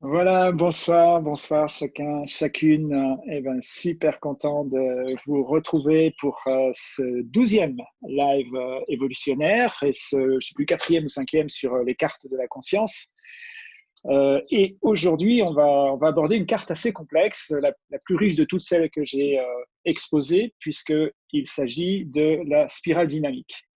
Voilà, bonsoir, bonsoir chacun, chacune. Eh ben, super content de vous retrouver pour euh, ce douzième live euh, évolutionnaire et ce, je sais plus, quatrième ou cinquième sur euh, les cartes de la conscience. et aujourd'hui, on va, on va aborder une carte assez complexe, la, la plus riche de toutes celles que j'ai exposées, puisqu'il s'agit de la spirale dynamique.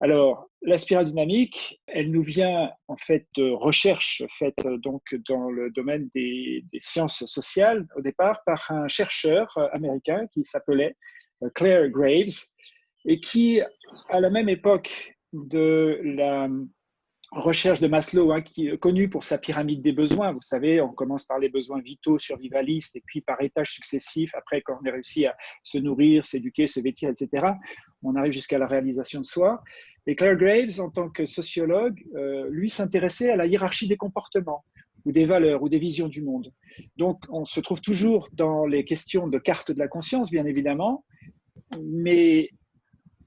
Alors, la spirale dynamique, elle nous vient en fait de recherches faites donc dans le domaine des, sciences sociales au départ par un chercheur américain qui s'appelait euh, Claire Graves et qui, à la même époque de la recherche de Maslow, hein, qui est connu pour sa pyramide des besoins. Vous savez, on commence par les besoins vitaux, survivalistes, et puis par étages successifs, après, quand on a réussi à se nourrir, s'éduquer, se vêtir, etc., on arrive jusqu'à la réalisation de soi. Et Claire Graves, en tant que sociologue, euh, lui s'intéressait à la hiérarchie des comportements ou des valeurs ou des visions du monde. Donc, on se trouve toujours dans les questions de carte de la conscience, bien évidemment, mais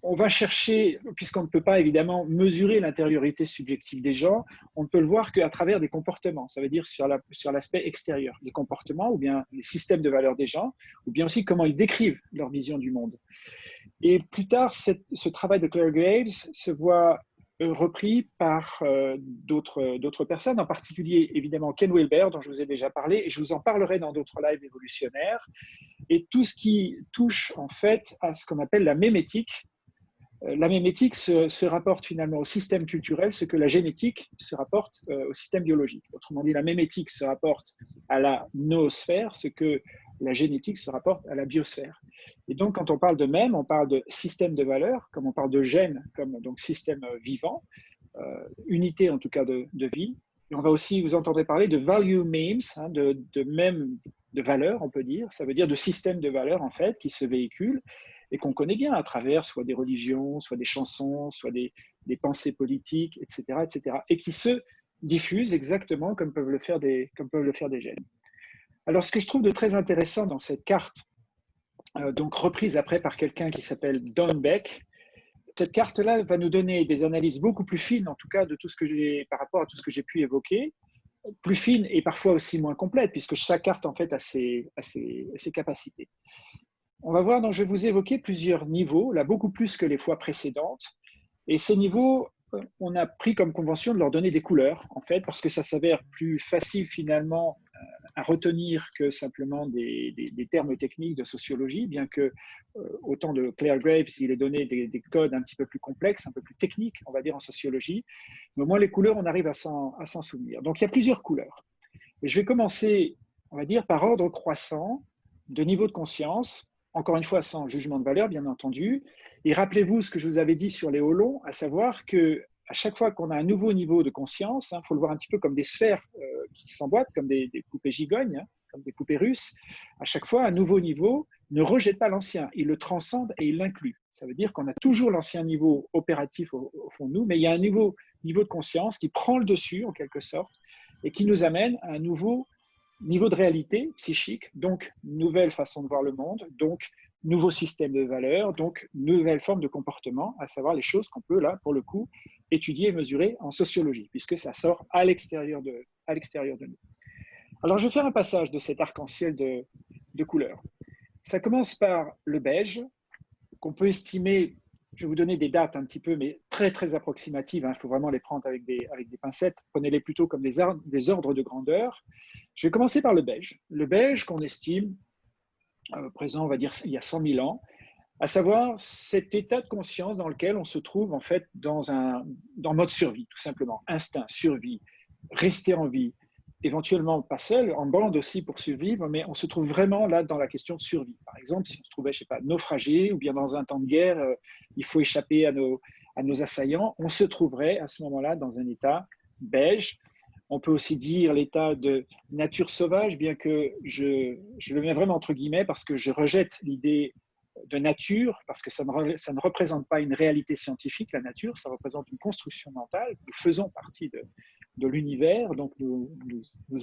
on va chercher, puisqu'on ne peut pas évidemment mesurer l'intériorité subjective des gens, on ne peut le voir qu'à travers des comportements, ça veut dire sur l'aspect extérieur, des comportements ou bien les systèmes de valeurs des gens, ou bien aussi comment ils décrivent leur vision du monde. Et plus tard, ce travail de Claire Graves se voit euh, repris par euh, d'autres personnes, en particulier évidemment Ken Wilber, dont je vous ai déjà parlé, et je vous en parlerai dans d'autres lives évolutionnaires, et tout ce qui touche en fait à ce qu'on appelle la mémétique, la mémétique se, rapporte finalement au système culturel, ce que la génétique se rapporte euh, au système biologique. Autrement dit, la mémétique se rapporte à la noosphère, ce que la génétique se rapporte à la biosphère. Et donc, quand on parle de même, on parle de système de valeurs, comme on parle de gènes, comme donc système vivant, euh, unité en tout cas de, vie. Et on va aussi, vous entendrez parler de value memes, hein, de, de même de valeurs, on peut dire. Ça veut dire de système de valeurs, en fait, qui se véhiculent et qu'on connaît bien à travers soit des religions, soit des chansons, soit des, pensées politiques, etc., etc., et qui se diffusent exactement comme peuvent le faire des, comme peuvent le faire des gènes. Alors, ce que je trouve de très intéressant dans cette carte, euh, donc reprise après par quelqu'un qui s'appelle Don Beck, cette carte-là va nous donner des analyses beaucoup plus fines, en tout cas, de tout ce que par rapport à tout ce que j'ai pu évoquer, plus fines et parfois aussi moins complètes, puisque chaque carte en fait a ses capacités. On va voir, donc je vais vous évoquer plusieurs niveaux, là beaucoup plus que les fois précédentes. Et ces niveaux, euh, on a pris comme convention de leur donner des couleurs, en fait, parce que ça s'avère plus facile finalement euh, à retenir que simplement des, termes techniques de sociologie, bien que euh, autant de Claire Graves, il est donné des, codes un petit peu plus complexes, un peu plus techniques, on va dire, en sociologie. Mais au moins, les couleurs, on arrive à s'en souvenir. Donc, il y a plusieurs couleurs. Et je vais commencer, on va dire, par ordre croissant de niveau de conscience encore une fois sans jugement de valeur, bien entendu. Et rappelez-vous ce que je vous avais dit sur les holons, à savoir que à chaque fois qu'on a un nouveau niveau de conscience, il hein, faut le voir un petit peu comme des sphères euh, qui s'emboîtent, comme des, poupées gigognes, hein, comme des poupées russes. À chaque fois, un nouveau niveau ne rejette pas l'ancien, il le transcende et il l'inclut. Ça veut dire qu'on a toujours l'ancien niveau opératif au, fond de nous, mais il y a un nouveau niveau de conscience qui prend le dessus, en quelque sorte, et qui nous amène à un nouveau niveau de réalité psychique, donc nouvelle façon de voir le monde, donc nouveau système de valeurs, donc nouvelle forme de comportement, à savoir les choses qu'on peut, là, pour le coup, étudier et mesurer en sociologie, puisque ça sort à l'extérieur de, de nous. Alors, je vais faire un passage de cet arc-en-ciel de, de couleurs. Ça commence par le beige, qu'on peut estimer, je vais vous donner des dates un petit peu, mais très, très approximatives, hein. il faut vraiment les prendre avec des, avec des pincettes, prenez-les plutôt comme des, ordres de grandeur. Je vais commencer par le beige. Le beige qu'on estime, présent, on va dire, il y a 100 000 ans, à savoir cet état de conscience dans lequel on se trouve en fait dans un dans mode survie, tout simplement. Instinct, survie, rester en vie, éventuellement pas seul, en bande aussi pour survivre, mais on se trouve vraiment là dans la question de survie. Par exemple, si on se trouvait, je sais pas, naufragé ou bien dans un temps de guerre, euh, il faut échapper à nos, assaillants, on se trouverait à ce moment-là dans un état beige, on peut aussi dire l'état de nature sauvage, bien que je, le mets vraiment entre guillemets parce que je rejette l'idée de nature, parce que ça ne, ça ne, représente pas une réalité scientifique, la nature, ça représente une construction mentale. Nous faisons partie de, de l'univers, donc nous,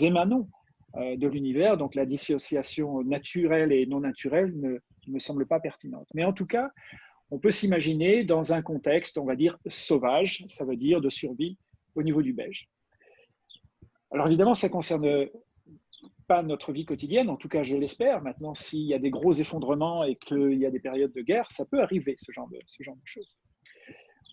émanons euh, de l'univers, donc la dissociation naturelle et non naturelle ne, ne me semble pas pertinente. Mais en tout cas, on peut s'imaginer dans un contexte, on va dire, sauvage, ça veut dire de survie au niveau du beige. Alors évidemment, ça ne concerne pas notre vie quotidienne, en tout cas je l'espère. Maintenant, s'il y a des gros effondrements et qu'il y a des périodes de guerre, ça peut arriver, ce genre de, ce genre de choses.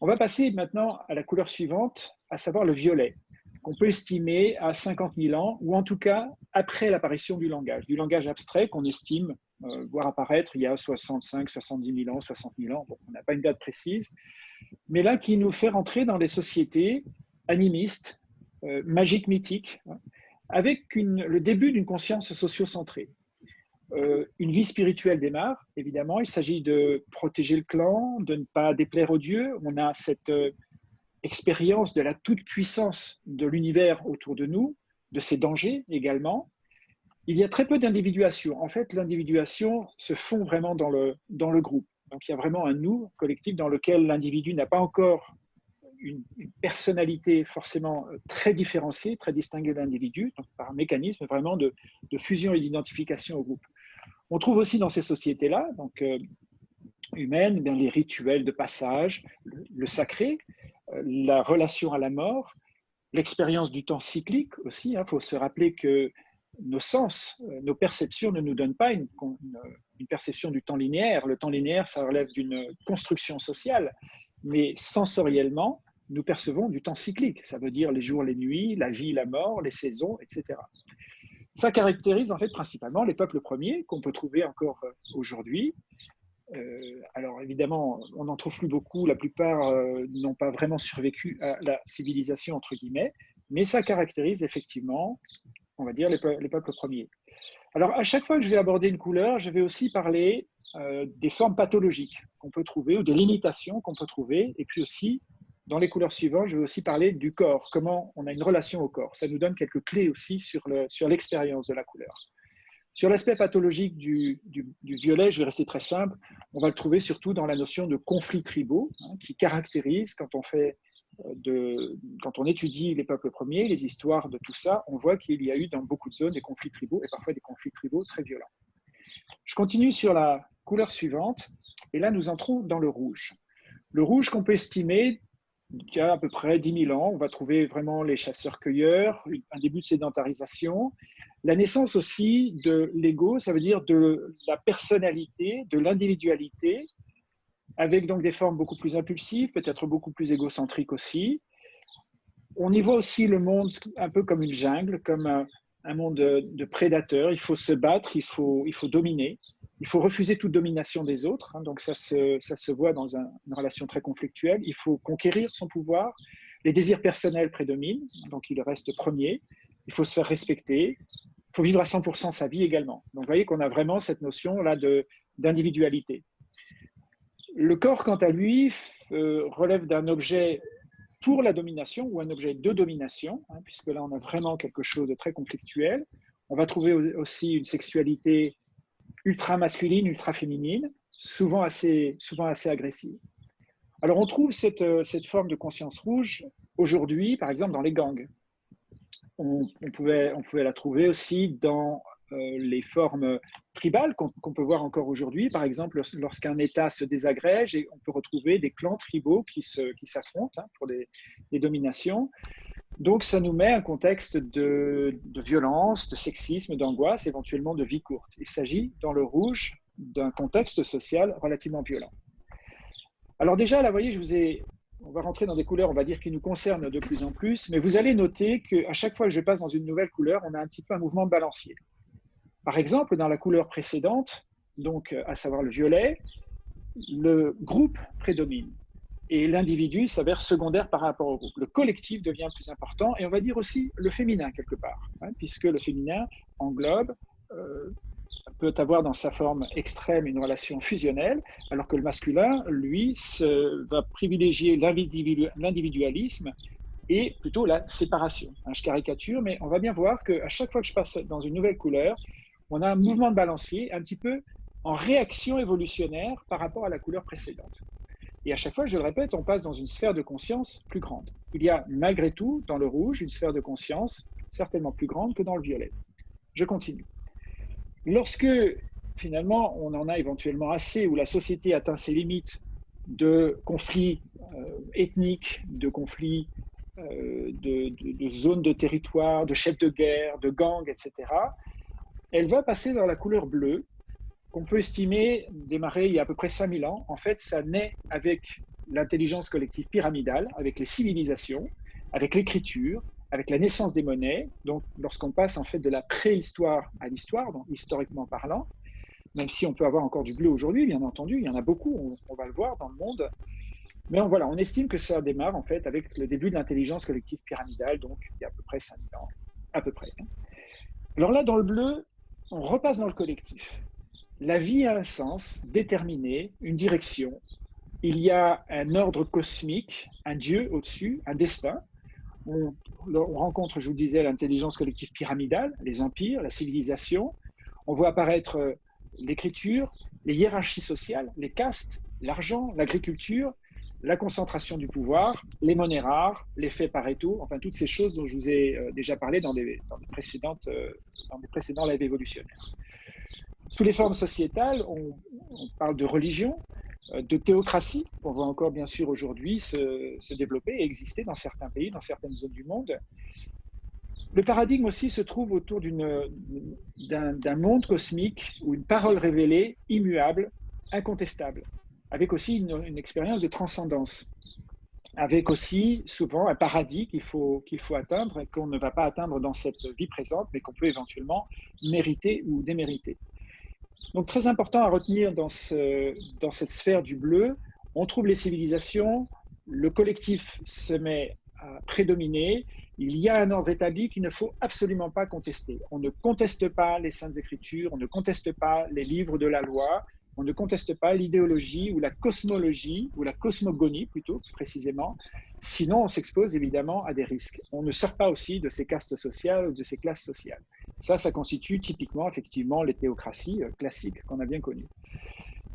On va passer maintenant à la couleur suivante, à savoir le violet, qu'on peut estimer à 50 000 ans, ou en tout cas après l'apparition du langage, du langage abstrait qu'on estime euh, voir apparaître il y a 65, 70 000 ans, 60 000 ans. on n'a pas une date précise, mais là qui nous fait rentrer dans des sociétés animistes, euh, magiques, mythiques, hein, avec le début d'une conscience socio-centrée. Euh, une vie spirituelle démarre, évidemment. Il s'agit de protéger le clan, de ne pas déplaire aux dieux. On a cette expérience de la toute-puissance de l'univers autour de nous, de ses dangers également il y a très peu d'individuation. En fait, l'individuation se fond vraiment dans le, dans le groupe. Donc, il y a vraiment un nous collectif dans lequel l'individu n'a pas encore une, personnalité forcément très différenciée, très distinguée de l'individu, par un mécanisme vraiment de, fusion et d'identification au groupe. On trouve aussi dans ces sociétés-là, donc euh, humaines, bien, les rituels de passage, le, sacré, euh, la relation à la mort, l'expérience du temps cyclique aussi. Il hein. faut se rappeler que nos sens, euh, nos perceptions ne nous donnent pas une, perception du temps linéaire. Le temps linéaire, ça relève d'une construction sociale, mais sensoriellement, nous percevons du temps cyclique. Ça veut dire les jours, les nuits, la vie, la mort, les saisons, etc. Ça caractérise en fait principalement les peuples premiers qu'on peut trouver encore euh, aujourd'hui. Euh, alors évidemment, on n'en trouve plus beaucoup, la plupart n'ont pas vraiment survécu à la civilisation, entre guillemets, mais ça caractérise effectivement on va dire, les, peuples premiers. Alors, à chaque fois que je vais aborder une couleur, je vais aussi parler euh, des formes pathologiques qu'on peut trouver ou des limitations qu'on peut trouver. Et puis aussi, dans les couleurs suivantes, je vais aussi parler du corps, comment on a une relation au corps. Ça nous donne quelques clés aussi sur l'expérience de la couleur. Sur l'aspect pathologique du, violet, je vais rester très simple, on va le trouver surtout dans la notion de conflits tribaux, hein, qui caractérise, quand on fait de, quand on étudie les peuples premiers, les histoires de tout ça, on voit qu'il y a eu dans beaucoup de zones des conflits tribaux et parfois des conflits tribaux très violents. Je continue sur la couleur suivante et là nous entrons dans le rouge. Le rouge qu'on peut estimer il y a à peu près 10 000 ans, on va trouver vraiment les chasseurs-cueilleurs, un début de sédentarisation, la naissance aussi de l'ego, ça veut dire de la personnalité, de l'individualité, avec donc des formes beaucoup plus impulsives, peut-être beaucoup plus égocentriques aussi. On y voit aussi le monde un peu comme une jungle, comme un, monde de, prédateurs. Il faut se battre, il faut, il faut dominer, il faut refuser toute domination des autres. Hein. donc ça se, ça se voit dans une relation très conflictuelle. Il faut conquérir son pouvoir. Les désirs personnels prédominent, donc il reste premier. Il faut se faire respecter. Faut vivre à 100% sa vie également. Donc vous voyez qu'on a vraiment cette notion là d'individualité. Le corps, quant à lui, euh, relève d'un objet pour la domination ou un objet de domination, hein, puisque là, on a vraiment quelque chose de très conflictuel. On va trouver aussi une sexualité ultra masculine, ultra féminine, souvent assez, souvent assez agressive. Alors, on trouve cette, euh, cette forme de conscience rouge aujourd'hui, par exemple, dans les gangs. On, pouvait, la trouver aussi dans euh, les formes tribales qu'on peut voir encore aujourd'hui. Par exemple, lorsqu'un État se désagrège, et on peut retrouver des clans tribaux qui s'affrontent hein, pour des, dominations. Donc, ça nous met un contexte de, de violence, de sexisme, d'angoisse, éventuellement de vie courte. Il s'agit, dans le rouge, d'un contexte social relativement violent. Alors déjà, là, vous voyez, je vous ai, on va rentrer dans des couleurs, on va dire, qui nous concernent de plus en plus, mais vous allez noter qu'à chaque fois que je passe dans une nouvelle couleur, on a un petit peu un mouvement de balancier. Par exemple, dans la couleur précédente, donc à savoir le violet, le groupe prédomine et l'individu s'avère secondaire par rapport au groupe. Le collectif devient plus important et on va dire aussi le féminin quelque part, hein, puisque le féminin englobe, euh, peut avoir dans sa forme extrême une relation fusionnelle, alors que le masculin, lui, va privilégier l'individualisme et plutôt la séparation. Hein, je caricature, mais on va bien voir qu'à chaque fois que je passe dans une nouvelle couleur, on a un mouvement de balancier un petit peu en réaction évolutionnaire par rapport à la couleur précédente. Et à chaque fois, je le répète, on passe dans une sphère de conscience plus grande. Il y a malgré tout, dans le rouge, une sphère de conscience certainement plus grande que dans le violet. Je continue. Lorsque finalement on en a éventuellement assez, où la société atteint ses limites de conflits euh, ethniques, de conflits de, de, zones de territoire, de chefs de guerre, de gangs, etc., elle va passer dans la couleur bleue, qu'on peut estimer démarrer il y a à peu près 5000 ans. En fait, ça naît avec l'intelligence collective pyramidale, avec les civilisations, avec l'écriture, avec la naissance des monnaies. Donc, lorsqu'on passe en fait de la préhistoire à l'histoire, historiquement parlant, même si on peut avoir encore du bleu aujourd'hui, bien entendu, il y en a beaucoup, on, va le voir dans le monde. Mais on, voilà, on estime que ça démarre en fait avec le début de l'intelligence collective pyramidale, donc il y a à peu près 5000 ans, à peu près. Alors là, dans le bleu, on repasse dans le collectif. La vie a un sens déterminé, une direction. Il y a un ordre cosmique, un Dieu au-dessus, un destin. On, rencontre, je vous disais, l'intelligence collective pyramidale, les empires, la civilisation. On voit apparaître euh, l'écriture, les hiérarchies sociales, les castes, l'argent, l'agriculture, la concentration du pouvoir, les monnaies rares, l'effet Pareto, enfin toutes ces choses dont je vous ai euh, déjà parlé dans des, précédentes, euh, dans des précédents lives évolutionnaires. Sous les formes sociétales, on, parle de religion, de théocratie, qu'on voit encore bien sûr aujourd'hui se, se, développer et exister dans certains pays, dans certaines zones du monde. Le paradigme aussi se trouve autour d'un monde cosmique ou une parole révélée, immuable, incontestable avec aussi une, expérience de transcendance, avec aussi souvent un paradis qu'il faut, qu'il faut atteindre et qu'on ne va pas atteindre dans cette vie présente, mais qu'on peut éventuellement mériter ou démériter. Donc très important à retenir dans, ce, dans cette sphère du bleu, on trouve les civilisations, le collectif se met à prédominer, il y a un ordre établi qu'il ne faut absolument pas contester. On ne conteste pas les saintes écritures, on ne conteste pas les livres de la loi, on ne conteste pas l'idéologie ou la cosmologie, ou la cosmogonie plutôt précisément, sinon on s'expose évidemment à des risques. On ne sort pas aussi de ces castes sociales ou de ces classes sociales. Ça, ça constitue typiquement effectivement les théocraties euh, classiques qu'on a bien connues.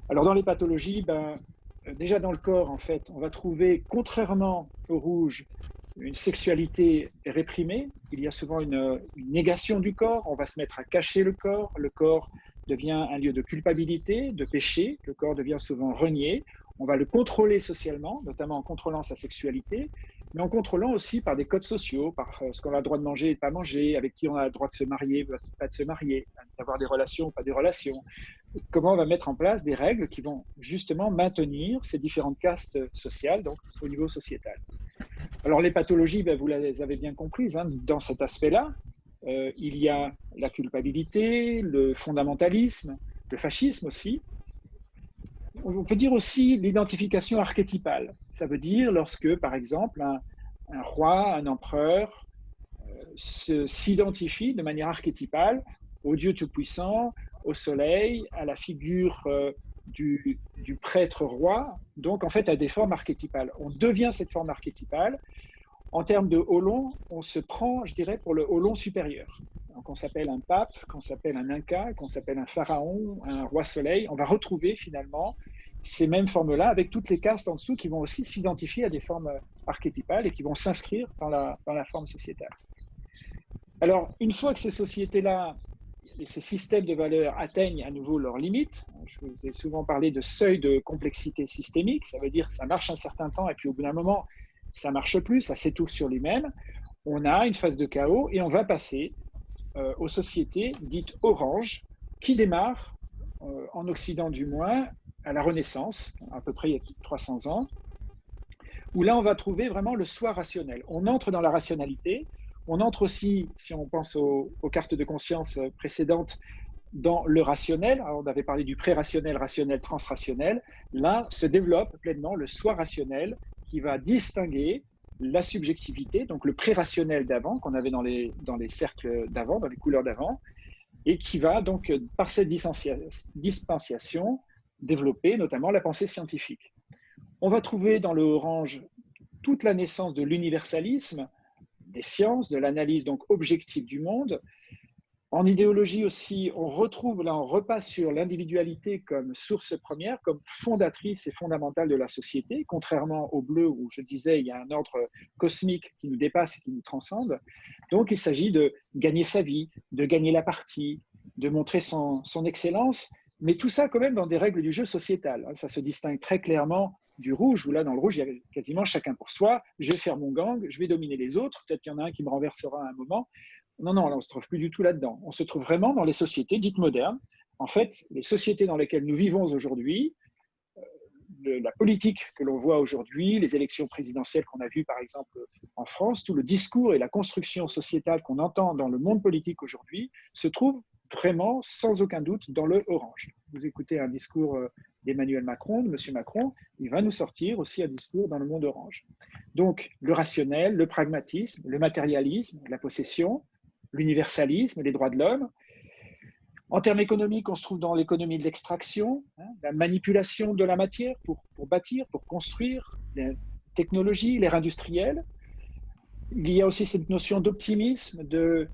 Alors dans les pathologies, ben, euh, déjà dans le corps, en fait, on va trouver, contrairement au rouge, une sexualité réprimée. Il y a souvent une, une, négation du corps. On va se mettre à cacher le corps. Le corps devient un lieu de culpabilité, de péché. Le corps devient souvent renié. On va le contrôler socialement, notamment en contrôlant sa sexualité, mais en contrôlant aussi par des codes sociaux, par euh, ce qu'on a le droit de manger et de pas manger, avec qui on a le droit de se marier, pas de se marier, d'avoir des relations ou pas des relations. Comment on va mettre en place des règles qui vont justement maintenir ces différentes castes sociales, donc au niveau sociétal. Alors les pathologies, ben, vous les avez bien comprises, hein, dans cet aspect-là, euh, il y a la culpabilité, le fondamentalisme, le fascisme aussi. On peut dire aussi l'identification archétypale. Ça veut dire lorsque, par exemple, un, roi, un empereur euh, s'identifie de manière archétypale au Dieu Tout-Puissant, au soleil, à la figure euh, du, du, prêtre roi, donc en fait à des formes archétypales. On devient cette forme archétypale en termes de Holon, on se prend, je dirais, pour le Holon supérieur. Donc, on s'appelle un pape, qu'on s'appelle un inca, qu'on s'appelle un pharaon, un roi soleil. On va retrouver finalement ces mêmes formes-là avec toutes les castes en dessous qui vont aussi s'identifier à des formes archétypales et qui vont s'inscrire dans la, dans la forme sociétale. Alors, une fois que ces sociétés-là et ces systèmes de valeurs atteignent à nouveau leurs limites, je vous ai souvent parlé de seuil de complexité systémique, ça veut dire que ça marche un certain temps et puis au bout d'un moment, ça marche plus, ça s'étouffe sur lui-même. On a une phase de chaos et on va passer euh, aux sociétés dites orange qui démarrent, euh, en Occident du moins, à la Renaissance, à peu près il y a 300 ans, où là on va trouver vraiment le soi rationnel. On entre dans la rationalité, on entre aussi, si on pense aux, cartes de conscience précédentes, dans le rationnel. On avait parlé du pré-rationnel, rationnel, transrationnel. Là se développe pleinement le soi rationnel qui va distinguer la subjectivité, donc le pré-rationnel d'avant, qu'on avait dans les, dans les cercles d'avant, dans les couleurs d'avant, et qui va donc, par cette distanciation, développer notamment la pensée scientifique. On va trouver dans le orange toute la naissance de l'universalisme, des sciences, de l'analyse donc objective du monde, en idéologie aussi, on retrouve, là on repasse sur l'individualité comme source première, comme fondatrice et fondamentale de la société, contrairement au bleu où je disais il y a un ordre cosmique qui nous dépasse et qui nous transcende. Donc il s'agit de gagner sa vie, de gagner la partie, de montrer son, excellence, mais tout ça quand même dans des règles du jeu sociétal. Ça se distingue très clairement du rouge, où là, dans le rouge, il y a quasiment chacun pour soi. Je vais faire mon gang, je vais dominer les autres. Peut-être qu'il y en a un qui me renversera à un moment. Non, non, on ne se trouve plus du tout là-dedans. On se trouve vraiment dans les sociétés dites modernes. En fait, les sociétés dans lesquelles nous vivons aujourd'hui, euh, la politique que l'on voit aujourd'hui, les élections présidentielles qu'on a vues par exemple en France, tout le discours et la construction sociétale qu'on entend dans le monde politique aujourd'hui se trouve vraiment sans aucun doute dans le orange. Vous écoutez un discours euh, d'Emmanuel Macron, de M. Macron, il va nous sortir aussi un discours dans le monde orange. Donc le rationnel, le pragmatisme, le matérialisme, la possession, l'universalisme, les droits de l'homme. En termes économiques, on se trouve dans l'économie de l'extraction, hein, la manipulation de la matière pour, pour bâtir, pour construire, les technologies, l'ère industrielle. Il y a aussi cette notion d'optimisme, de,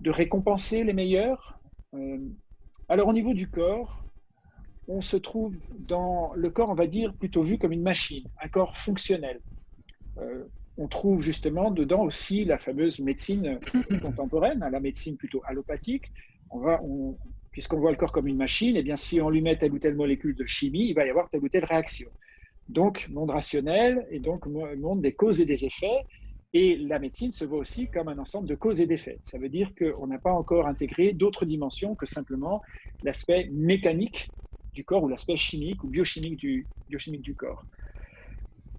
de récompenser les meilleurs. Euh, alors au niveau du corps, on se trouve dans le corps, on va dire, plutôt vu comme une machine, un corps fonctionnel. Euh, on trouve justement dedans aussi la fameuse médecine contemporaine, hein, la médecine plutôt allopathique. On va, puisqu'on voit le corps comme une machine, et eh bien si on lui met telle ou telle molécule de chimie, il va y avoir telle ou telle réaction. Donc, monde rationnel et donc monde des causes et des effets. Et la médecine se voit aussi comme un ensemble de causes et d'effets. Ça veut dire qu'on n'a pas encore intégré d'autres dimensions que simplement l'aspect mécanique du corps ou l'aspect chimique ou biochimique du, biochimique du corps.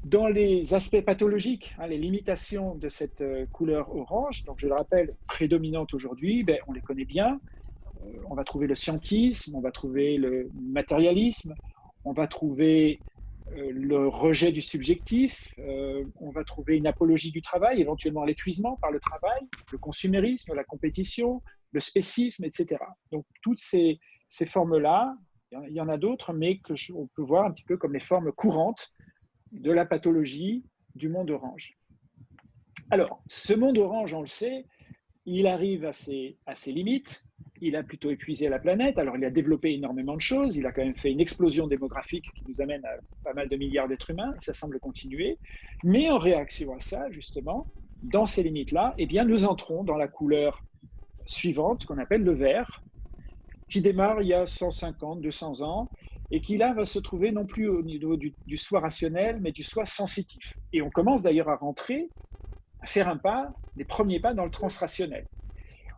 Dans les aspects pathologiques, hein, les limitations de cette euh, couleur orange, donc je le rappelle, prédominante aujourd'hui, ben, on les connaît bien. Euh, on va trouver le scientisme, on va trouver le matérialisme, on va trouver euh, le rejet du subjectif, on va trouver une apologie du travail, éventuellement l'épuisement par le travail, le consumérisme, la compétition, le spécisme, etc. Donc toutes ces, formes-là, il y en a d'autres, mais que on peut voir un petit peu comme les formes courantes de la pathologie du monde orange. Alors, ce monde orange, on le sait, il arrive à ses, à ses limites. Il a plutôt épuisé la planète. Alors, il a développé énormément de choses. Il a quand même fait une explosion démographique qui nous amène à pas mal de milliards d'êtres humains. Ça semble continuer. Mais en réaction à ça, justement, dans ces limites-là, eh bien, nous entrons dans la couleur suivante qu'on appelle le vert, qui démarre il y a 150, 200 ans et qui là va se trouver non plus au niveau du, soi rationnel, mais du soi sensitif. Et on commence d'ailleurs à rentrer, à faire un pas, les premiers pas dans le transrationnel.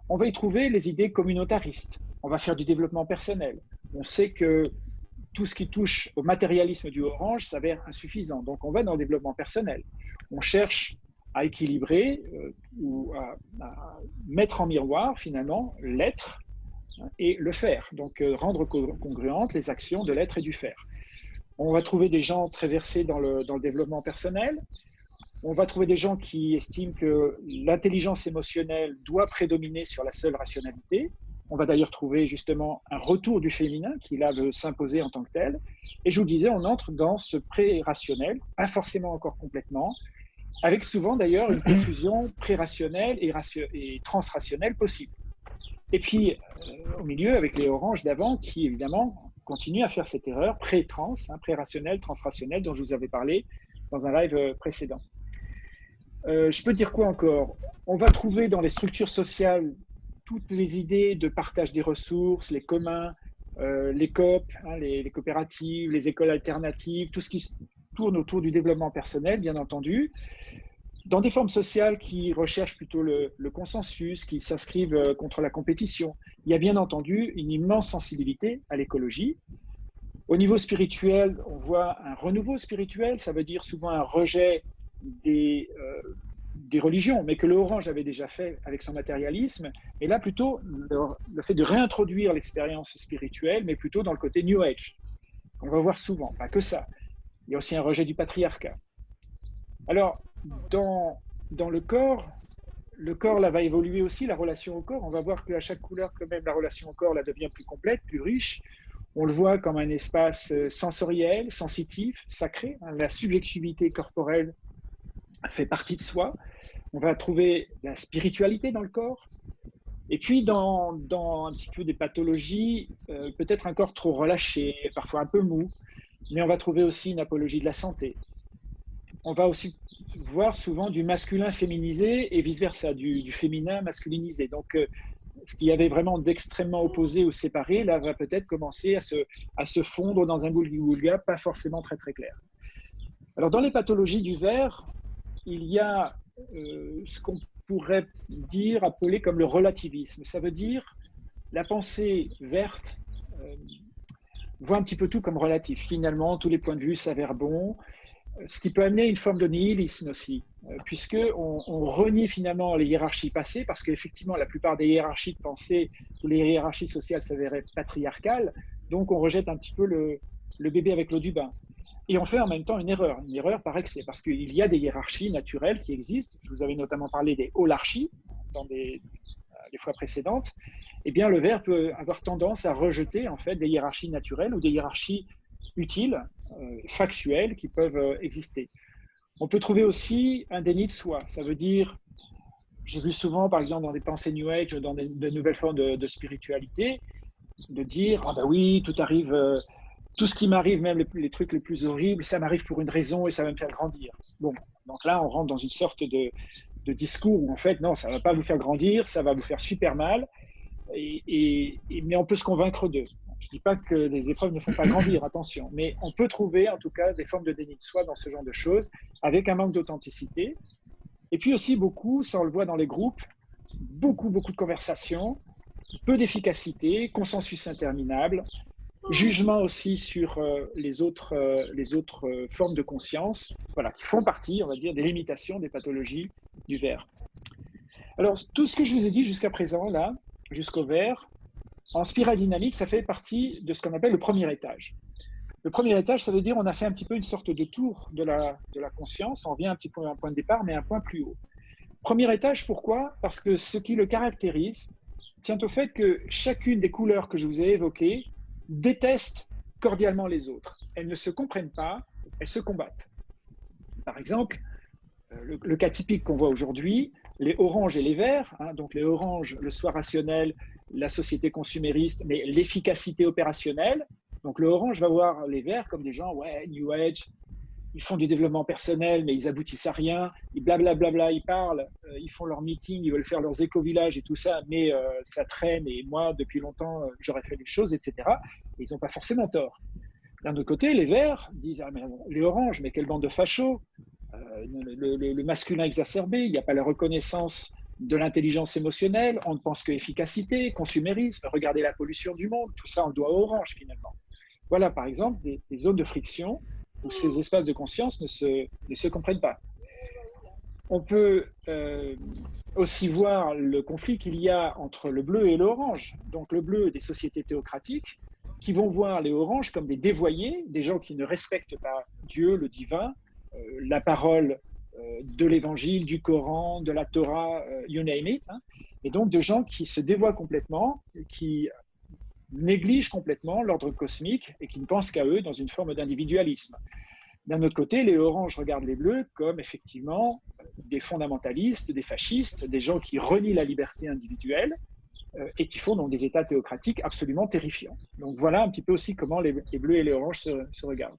On va y trouver les idées communautaristes. On va faire du développement personnel. On sait que tout ce qui touche au matérialisme du orange s'avère insuffisant. Donc on va dans le développement personnel. On cherche à équilibrer euh, ou à, à, mettre en miroir finalement l'être et le faire. Donc, euh, rendre congruentes les actions de l'être et du faire. On va trouver des gens très versés dans le, le développement personnel. On va trouver des gens qui estiment que l'intelligence émotionnelle doit prédominer sur la seule rationalité. On va d'ailleurs trouver justement un retour du féminin qui là veut s'imposer en tant que tel. Et je vous disais, on entre dans ce pré-rationnel, pas forcément encore complètement, avec souvent d'ailleurs une confusion pré-rationnelle et, et transrationnelle possible. Et puis, euh, au milieu, avec les oranges d'avant, qui évidemment continuent à faire cette erreur pré-trans, hein, pré-rationnelle, transrationnelle, dont je vous avais parlé dans un live euh, précédent. Euh, je peux dire quoi encore? On va trouver dans les structures sociales toutes les idées de partage des ressources, les communs, les COP, hein, les, les, coopératives, les écoles alternatives, tout ce qui tourne autour du développement personnel, bien entendu dans des formes sociales qui recherchent plutôt le, consensus, qui s'inscrivent euh, contre la compétition. Il y a bien entendu une immense sensibilité à l'écologie. Au niveau spirituel, on voit un renouveau spirituel, ça veut dire souvent un rejet des, euh, religions, mais que le Orange avait déjà fait avec son matérialisme. Et là, plutôt, le, le fait de réintroduire l'expérience spirituelle, mais plutôt dans le côté New Age. On va voir souvent, pas que ça. Il y a aussi un rejet du patriarcat. Alors, dans, le corps, le corps là va évoluer aussi, la relation au corps. On va voir qu'à chaque couleur, quand même, la relation au corps là devient plus complète, plus riche. On le voit comme un espace euh, sensoriel, sensitif, sacré. Hein. La subjectivité corporelle fait partie de soi. On va trouver la spiritualité dans le corps. Et puis, dans, dans un petit peu des pathologies, euh, peut-être un corps trop relâché, parfois un peu mou, mais on va trouver aussi une apologie de la santé. On va aussi voir souvent du masculin féminisé et vice-versa, du, féminin masculinisé. Donc, euh, ce qui y avait vraiment d'extrêmement opposé ou séparé, là, va peut-être commencer à se, à se fondre dans un boulga pas forcément très très clair. Alors, dans les pathologies du verre, il y a euh, ce qu'on pourrait dire, appeler comme le relativisme. Ça veut dire la pensée verte euh, voit un petit peu tout comme relatif. Finalement, tous les points de vue s'avèrent bons, ce qui peut amener une forme de nihilisme aussi, euh, puisqu'on on renie finalement les hiérarchies passées, parce qu'effectivement, la plupart des hiérarchies de pensée ou les hiérarchies sociales s'avéraient patriarcales, donc on rejette un petit peu le, bébé avec l'eau du bain. Et on fait en même temps une erreur, une erreur par excès, parce qu'il y a des hiérarchies naturelles qui existent. Je vous avais notamment parlé des holarchies dans des, euh, les fois précédentes. Eh bien, le verbe peut avoir tendance à rejeter en fait des hiérarchies naturelles ou des hiérarchies utiles, euh, factuelles, qui peuvent euh, exister. On peut trouver aussi un déni de soi. Ça veut dire, j'ai vu souvent, par exemple, dans des pensées New Age, dans de nouvelles formes de, spiritualité, de dire, ah ben oui, tout arrive tout ce qui m'arrive, même les, trucs les plus horribles, ça m'arrive pour une raison et ça va me faire grandir. Bon, donc là, on rentre dans une sorte de, discours où en fait, non, ça ne va pas vous faire grandir, ça va vous faire super mal, et, mais on peut se convaincre d'eux. Je ne dis pas que les épreuves ne font pas grandir, attention, mais on peut trouver en tout cas des formes de déni de soi dans ce genre de choses, avec un manque d'authenticité. Et puis aussi beaucoup, ça on le voit dans les groupes, beaucoup, beaucoup de conversations, peu d'efficacité, consensus interminable, jugement aussi sur euh, les autres, euh, les autres euh, formes de conscience, voilà, qui font partie, on va dire, des limitations des pathologies du verre. Alors, tout ce que je vous ai dit jusqu'à présent, là, jusqu'au verre, en spirale dynamique, ça fait partie de ce qu'on appelle le premier étage. Le premier étage, ça veut dire on a fait un petit peu une sorte de tour de la, conscience, on revient un petit peu à un point de départ, mais un point plus haut. Premier étage, pourquoi? Parce que ce qui le caractérise tient au fait que chacune des couleurs que je vous ai évoquées détestent cordialement les autres. Elles ne se comprennent pas, elles se combattent. Par exemple, euh, le, cas typique qu'on voit aujourd'hui, les oranges et les verts, hein, donc les oranges, le soi rationnel, la société consumériste, mais l'efficacité opérationnelle. Donc le orange va voir les verts comme des gens, ouais, New Age, ils font du développement personnel, mais ils aboutissent à rien. Ils blablabla, bla, bla, ils parlent, euh, ils font leurs meetings, ils veulent faire leurs éco-villages et tout ça, mais euh, ça traîne. Et moi, depuis longtemps, euh, j'aurais fait des choses, etc. ils n'ont pas forcément tort. D'un autre côté, les verts disent ah, les oranges, mais quelle bande de fachos le, masculin exacerbé, il n'y a pas la reconnaissance de l'intelligence émotionnelle, on ne pense que efficacité, consumérisme, regardez la pollution du monde, tout ça on le doit aux oranges finalement. Voilà par exemple des zones de friction où ces espaces de conscience ne se, ne se comprennent pas. On peut euh, aussi voir le conflit qu'il y a entre le bleu et l'orange. Donc le bleu des sociétés théocratiques qui vont voir les oranges comme des dévoyés, des gens qui ne respectent pas Dieu, le divin, euh, la parole de l'évangile, du Coran, de la Torah, you name it. Hein. et donc de gens qui se dévoient complètement, qui négligent complètement l'ordre cosmique et qui ne pensent qu'à eux dans une forme d'individualisme. D'un autre côté, les oranges regardent les bleus comme effectivement des fondamentalistes, des fascistes, des gens qui renient la liberté individuelle euh, et qui font donc des États théocratiques absolument terrifiants. Donc voilà un petit peu aussi comment les, bleus et les oranges se, regardent.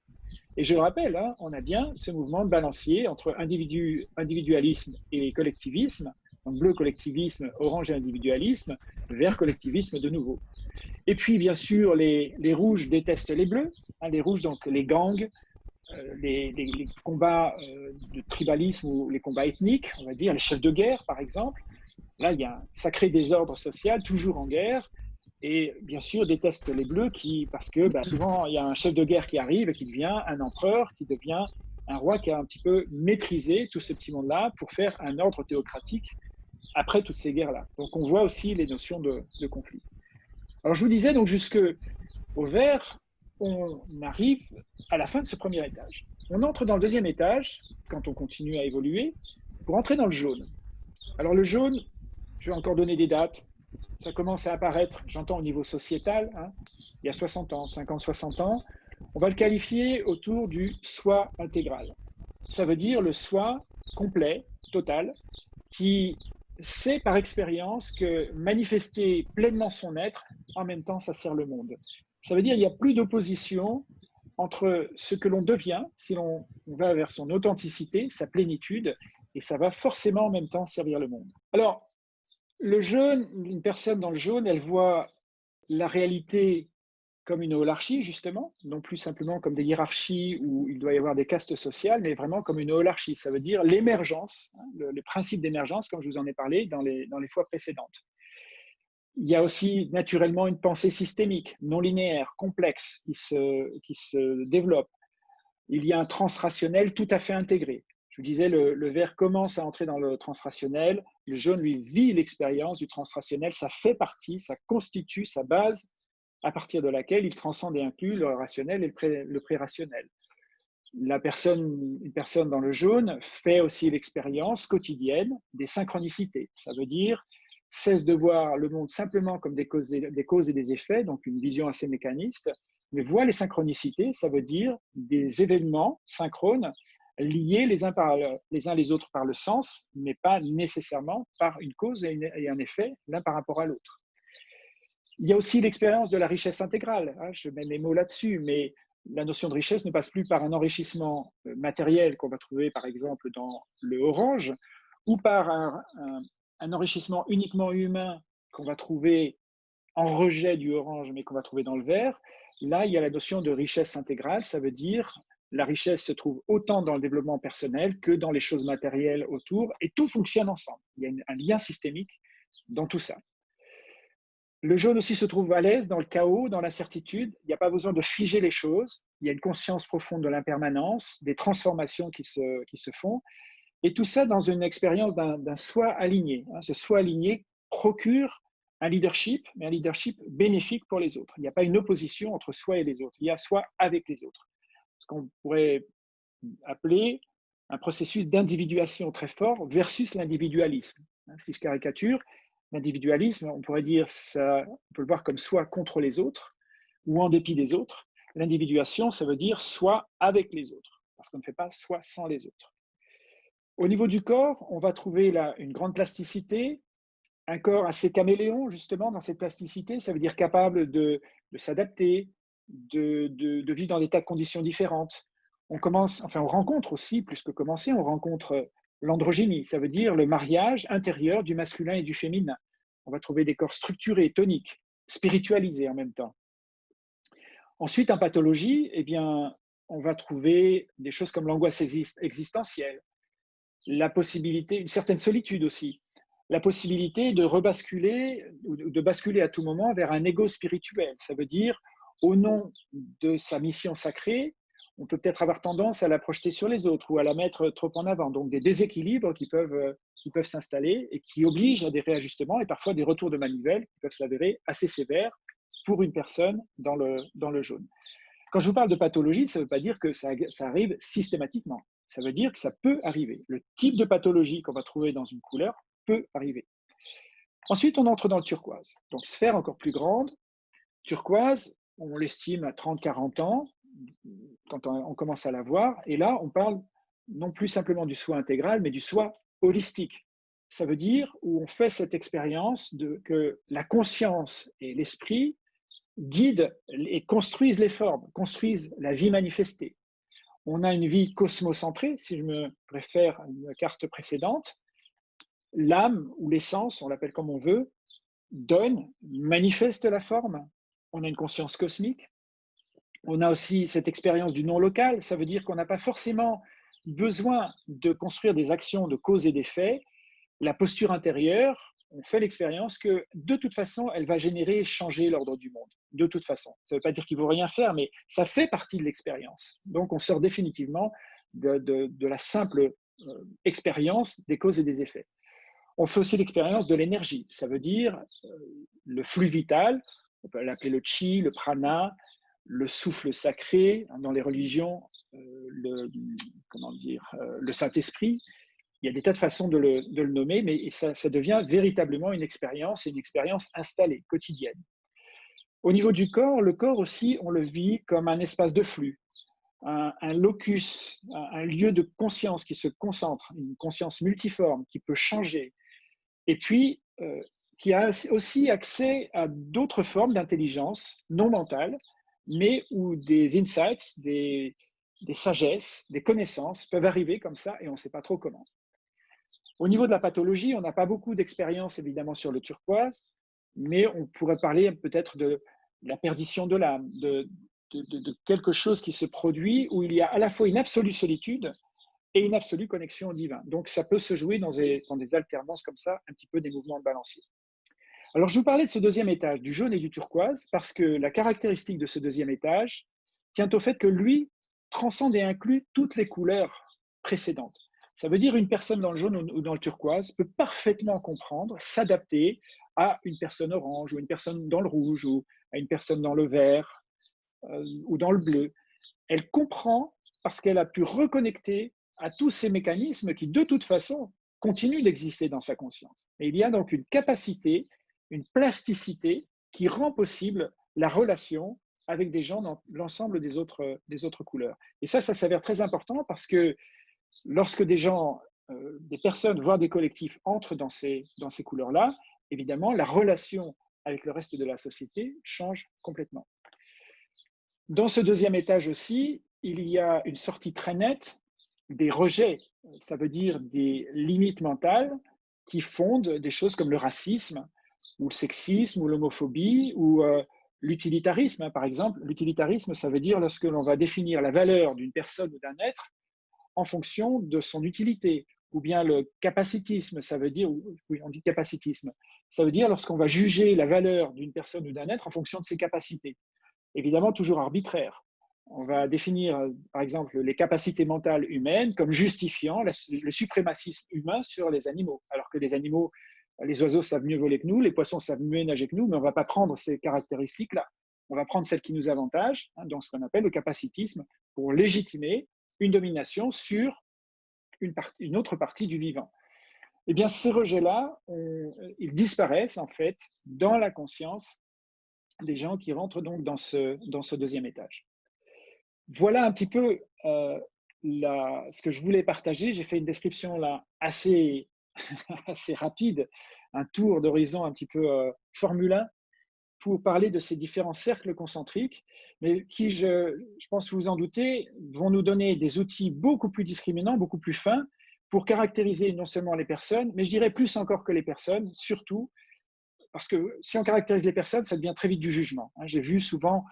Et je rappelle, hein, on a bien ce mouvement de balancier entre individu, individualisme et collectivisme, donc bleu collectivisme, orange individualisme, vert collectivisme de nouveau. Et puis, bien sûr, les, rouges détestent les bleus. Hein, les rouges, donc les gangs, euh, les, combats euh, de tribalisme ou les combats ethniques, on va dire, les chefs de guerre, par exemple. Là, il y a un sacré désordre social, toujours en guerre. Et bien sûr, détestent les bleus qui, parce que bah, souvent, il y a un chef de guerre qui arrive et qui devient un empereur, qui devient un roi qui a un petit peu maîtrisé tout ce petit monde-là pour faire un ordre théocratique après toutes ces guerres-là. Donc on voit aussi les notions de, conflit. Alors, je vous disais, donc, jusque vert, on arrive à la fin de ce premier étage. On entre dans le deuxième étage, quand on continue à évoluer, pour entrer dans le jaune. Alors, le jaune, je vais encore donner des dates. Ça commence à apparaître, j'entends au niveau sociétal, hein, il y a 60 ans, 50, 60 ans. On va le qualifier autour du soi intégral. Ça veut dire le soi complet, total, qui sait par expérience que manifester pleinement son être, en même temps, ça sert le monde. Ça veut dire qu'il n'y a plus d'opposition entre ce que l'on devient, si l'on va vers son authenticité, sa plénitude, et ça va forcément en même temps servir le monde. Alors, le jaune, une personne dans le jaune, elle voit la réalité comme une holarchie, justement, non plus simplement comme des hiérarchies où il doit y avoir des castes sociales, mais vraiment comme une holarchie. Ça veut dire l'émergence, hein, le, principe d'émergence, comme je vous en ai parlé dans les, dans les fois précédentes. Il y a aussi naturellement une pensée systémique, non linéaire, complexe, qui se, qui se développe. Il y a un transrationnel tout à fait intégré. Je vous disais, le, vert commence à entrer dans le transrationnel, le jaune, lui, vit l'expérience du transrationnel, ça fait partie, ça constitue sa base à partir de laquelle il transcende et inclut le rationnel et le, pré-rationnel. La personne, une personne dans le jaune fait aussi l'expérience quotidienne des synchronicités. Ça veut dire cesse de voir le monde simplement comme des causes, des causes et des effets, donc une vision assez mécaniste, mais voit les synchronicités, ça veut dire des événements synchrones liés les uns, par, les uns les autres par le sens, mais pas nécessairement par une cause et un effet l'un par rapport à l'autre. Il y a aussi l'expérience de la richesse intégrale. Hein, je mets mes mots là-dessus, mais la notion de richesse ne passe plus par un enrichissement euh, matériel qu'on va trouver par exemple dans le orange ou par un, enrichissement uniquement humain qu'on va trouver en rejet du orange mais qu'on va trouver dans le vert. Là, il y a la notion de richesse intégrale. Ça veut dire la richesse se trouve autant dans le développement personnel que dans les choses matérielles autour et tout fonctionne ensemble. Il y a un lien systémique dans tout ça. Le jaune aussi se trouve à l'aise dans le chaos, dans l'incertitude. Il n'y a pas besoin de figer les choses. Il y a une conscience profonde de l'impermanence, des transformations qui se, font. Et tout ça dans une expérience d'un soi aligné. Hein. Ce soi aligné procure un leadership, mais un leadership bénéfique pour les autres. Il n'y a pas une opposition entre soi et les autres. Il y a soi avec les autres. Ce qu'on pourrait appeler un processus d'individuation très fort versus l'individualisme. Hein. Si je caricature, L'individualisme, on pourrait dire, ça, on peut le voir comme soit contre les autres ou en dépit des autres. L'individuation, ça veut dire soit avec les autres, parce qu'on ne fait pas soit sans les autres. Au niveau du corps, on va trouver là une grande plasticité, un corps assez caméléon, justement, dans cette plasticité. Ça veut dire capable de, s'adapter, de, vivre dans des tas de conditions différentes. On commence, enfin, on rencontre aussi, plus que commencer, on rencontre l'androgynie, ça veut dire le mariage intérieur du masculin et du féminin. On va trouver des corps structurés, toniques, spiritualisés en même temps. Ensuite, en pathologie, eh bien, on va trouver des choses comme l'angoisse existentielle, la possibilité, une certaine solitude aussi, la possibilité de rebasculer ou de basculer à tout moment vers un ego spirituel. Ça veut dire, au nom de sa mission sacrée, on peut peut-être avoir tendance à la projeter sur les autres ou à la mettre trop en avant. Donc des déséquilibres qui peuvent, euh, s'installer et qui obligent à des réajustements et parfois des retours de manivelle qui peuvent s'avérer assez sévères pour une personne dans le, dans le jaune. Quand je vous parle de pathologie, ça ne veut pas dire que ça, ça arrive systématiquement. Ça veut dire que ça peut arriver. Le type de pathologie qu'on va trouver dans une couleur peut arriver. Ensuite, on entre dans le turquoise. Donc, sphère encore plus grande. Turquoise, on l'estime à 30-40 ans quand on, commence à la voir. Et là, on parle non plus simplement du soi intégral, mais du soi holistique. Ça veut dire où on fait cette expérience de que la conscience et l'esprit guident et construisent les formes, construisent la vie manifestée. On a une vie cosmocentrée, si je me préfère à une carte précédente. L'âme ou l'essence, on l'appelle comme on veut, donne, manifeste la forme. On a une conscience cosmique, on a aussi cette expérience du non local. Ça veut dire qu'on n'a pas forcément besoin de construire des actions de cause et d'effet. La posture intérieure, on fait l'expérience que de toute façon, elle va générer et changer l'ordre du monde. De toute façon. Ça ne veut pas dire qu'il ne faut rien faire, mais ça fait partie de l'expérience. Donc, on sort définitivement de, la simple euh, expérience des causes et des effets. On fait aussi l'expérience de l'énergie. Ça veut dire euh, le flux vital, on peut l'appeler le chi, le prana, le souffle sacré dans les religions, euh, le, comment dire, euh, le Saint-Esprit. Il y a des tas de façons de le, nommer, mais ça, devient véritablement une expérience, une expérience installée, quotidienne. Au niveau du corps, le corps aussi, on le vit comme un espace de flux, un, locus, un, lieu de conscience qui se concentre, une conscience multiforme qui peut changer, et puis euh, qui a aussi accès à d'autres formes d'intelligence non mentale, mais où des insights, des, sagesses, des connaissances peuvent arriver comme ça et on ne sait pas trop comment. Au niveau de la pathologie, on n'a pas beaucoup d'expérience évidemment sur le turquoise, mais on pourrait parler peut-être de la perdition de l'âme, de, quelque chose qui se produit où il y a à la fois une absolue solitude et une absolue connexion au divin. Donc ça peut se jouer dans des, dans des alternances comme ça, un petit peu des mouvements de balancier. Alors je vous parlais de ce deuxième étage, du jaune et du turquoise, parce que la caractéristique de ce deuxième étage tient au fait que lui transcende et inclut toutes les couleurs précédentes. Ça veut dire une personne dans le jaune ou dans le turquoise peut parfaitement comprendre, s'adapter à une personne orange ou une personne dans le rouge ou à une personne dans le vert euh, ou dans le bleu. Elle comprend parce qu'elle a pu reconnecter à tous ces mécanismes qui, de toute façon, continuent d'exister dans sa conscience. Et il y a donc une capacité, une plasticité qui rend possible la relation avec des gens dans l'ensemble des autres, des autres couleurs. Et ça, ça s'avère très important parce que lorsque des gens, euh, des personnes, voire des collectifs entrent dans ces, dans ces couleurs-là, évidemment, la relation avec le reste de la société change complètement. Dans ce deuxième étage aussi, il y a une sortie très nette des rejets, ça veut dire des limites mentales qui fondent des choses comme le racisme ou le sexisme ou l'homophobie ou euh, l'utilitarisme. Hein, par exemple, l'utilitarisme, ça veut dire lorsque l'on va définir la valeur d'une personne ou d'un être en fonction de son utilité, ou bien le capacitisme, ça veut dire, oui, on dit capacitisme, ça veut dire lorsqu'on va juger la valeur d'une personne ou d'un être en fonction de ses capacités. Évidemment, toujours arbitraire. On va définir, par exemple, les capacités mentales humaines comme justifiant le suprémacisme humain sur les animaux, alors que les animaux, les oiseaux savent mieux voler que nous, les poissons savent mieux nager que nous, mais on ne va pas prendre ces caractéristiques-là. On va prendre celles qui nous avantagent, hein, dans ce qu'on appelle le capacitisme, pour légitimer une domination sur une, autre partie du vivant. Eh bien, ces rejets-là, ils disparaissent en fait dans la conscience des gens qui rentrent donc dans ce, deuxième étage. Voilà un petit peu euh, ce que je voulais partager. J'ai fait une description là assez, assez rapide, un tour d'horizon un petit peu euh, formulin pour parler de ces différents cercles concentriques, mais qui, je, je pense vous en doutez, vont nous donner des outils beaucoup plus discriminants, beaucoup plus fins, pour caractériser non seulement les personnes, mais je dirais plus encore que les personnes, surtout, parce que si on caractérise les personnes, ça devient très vite du jugement. Hein. J'ai vu souvent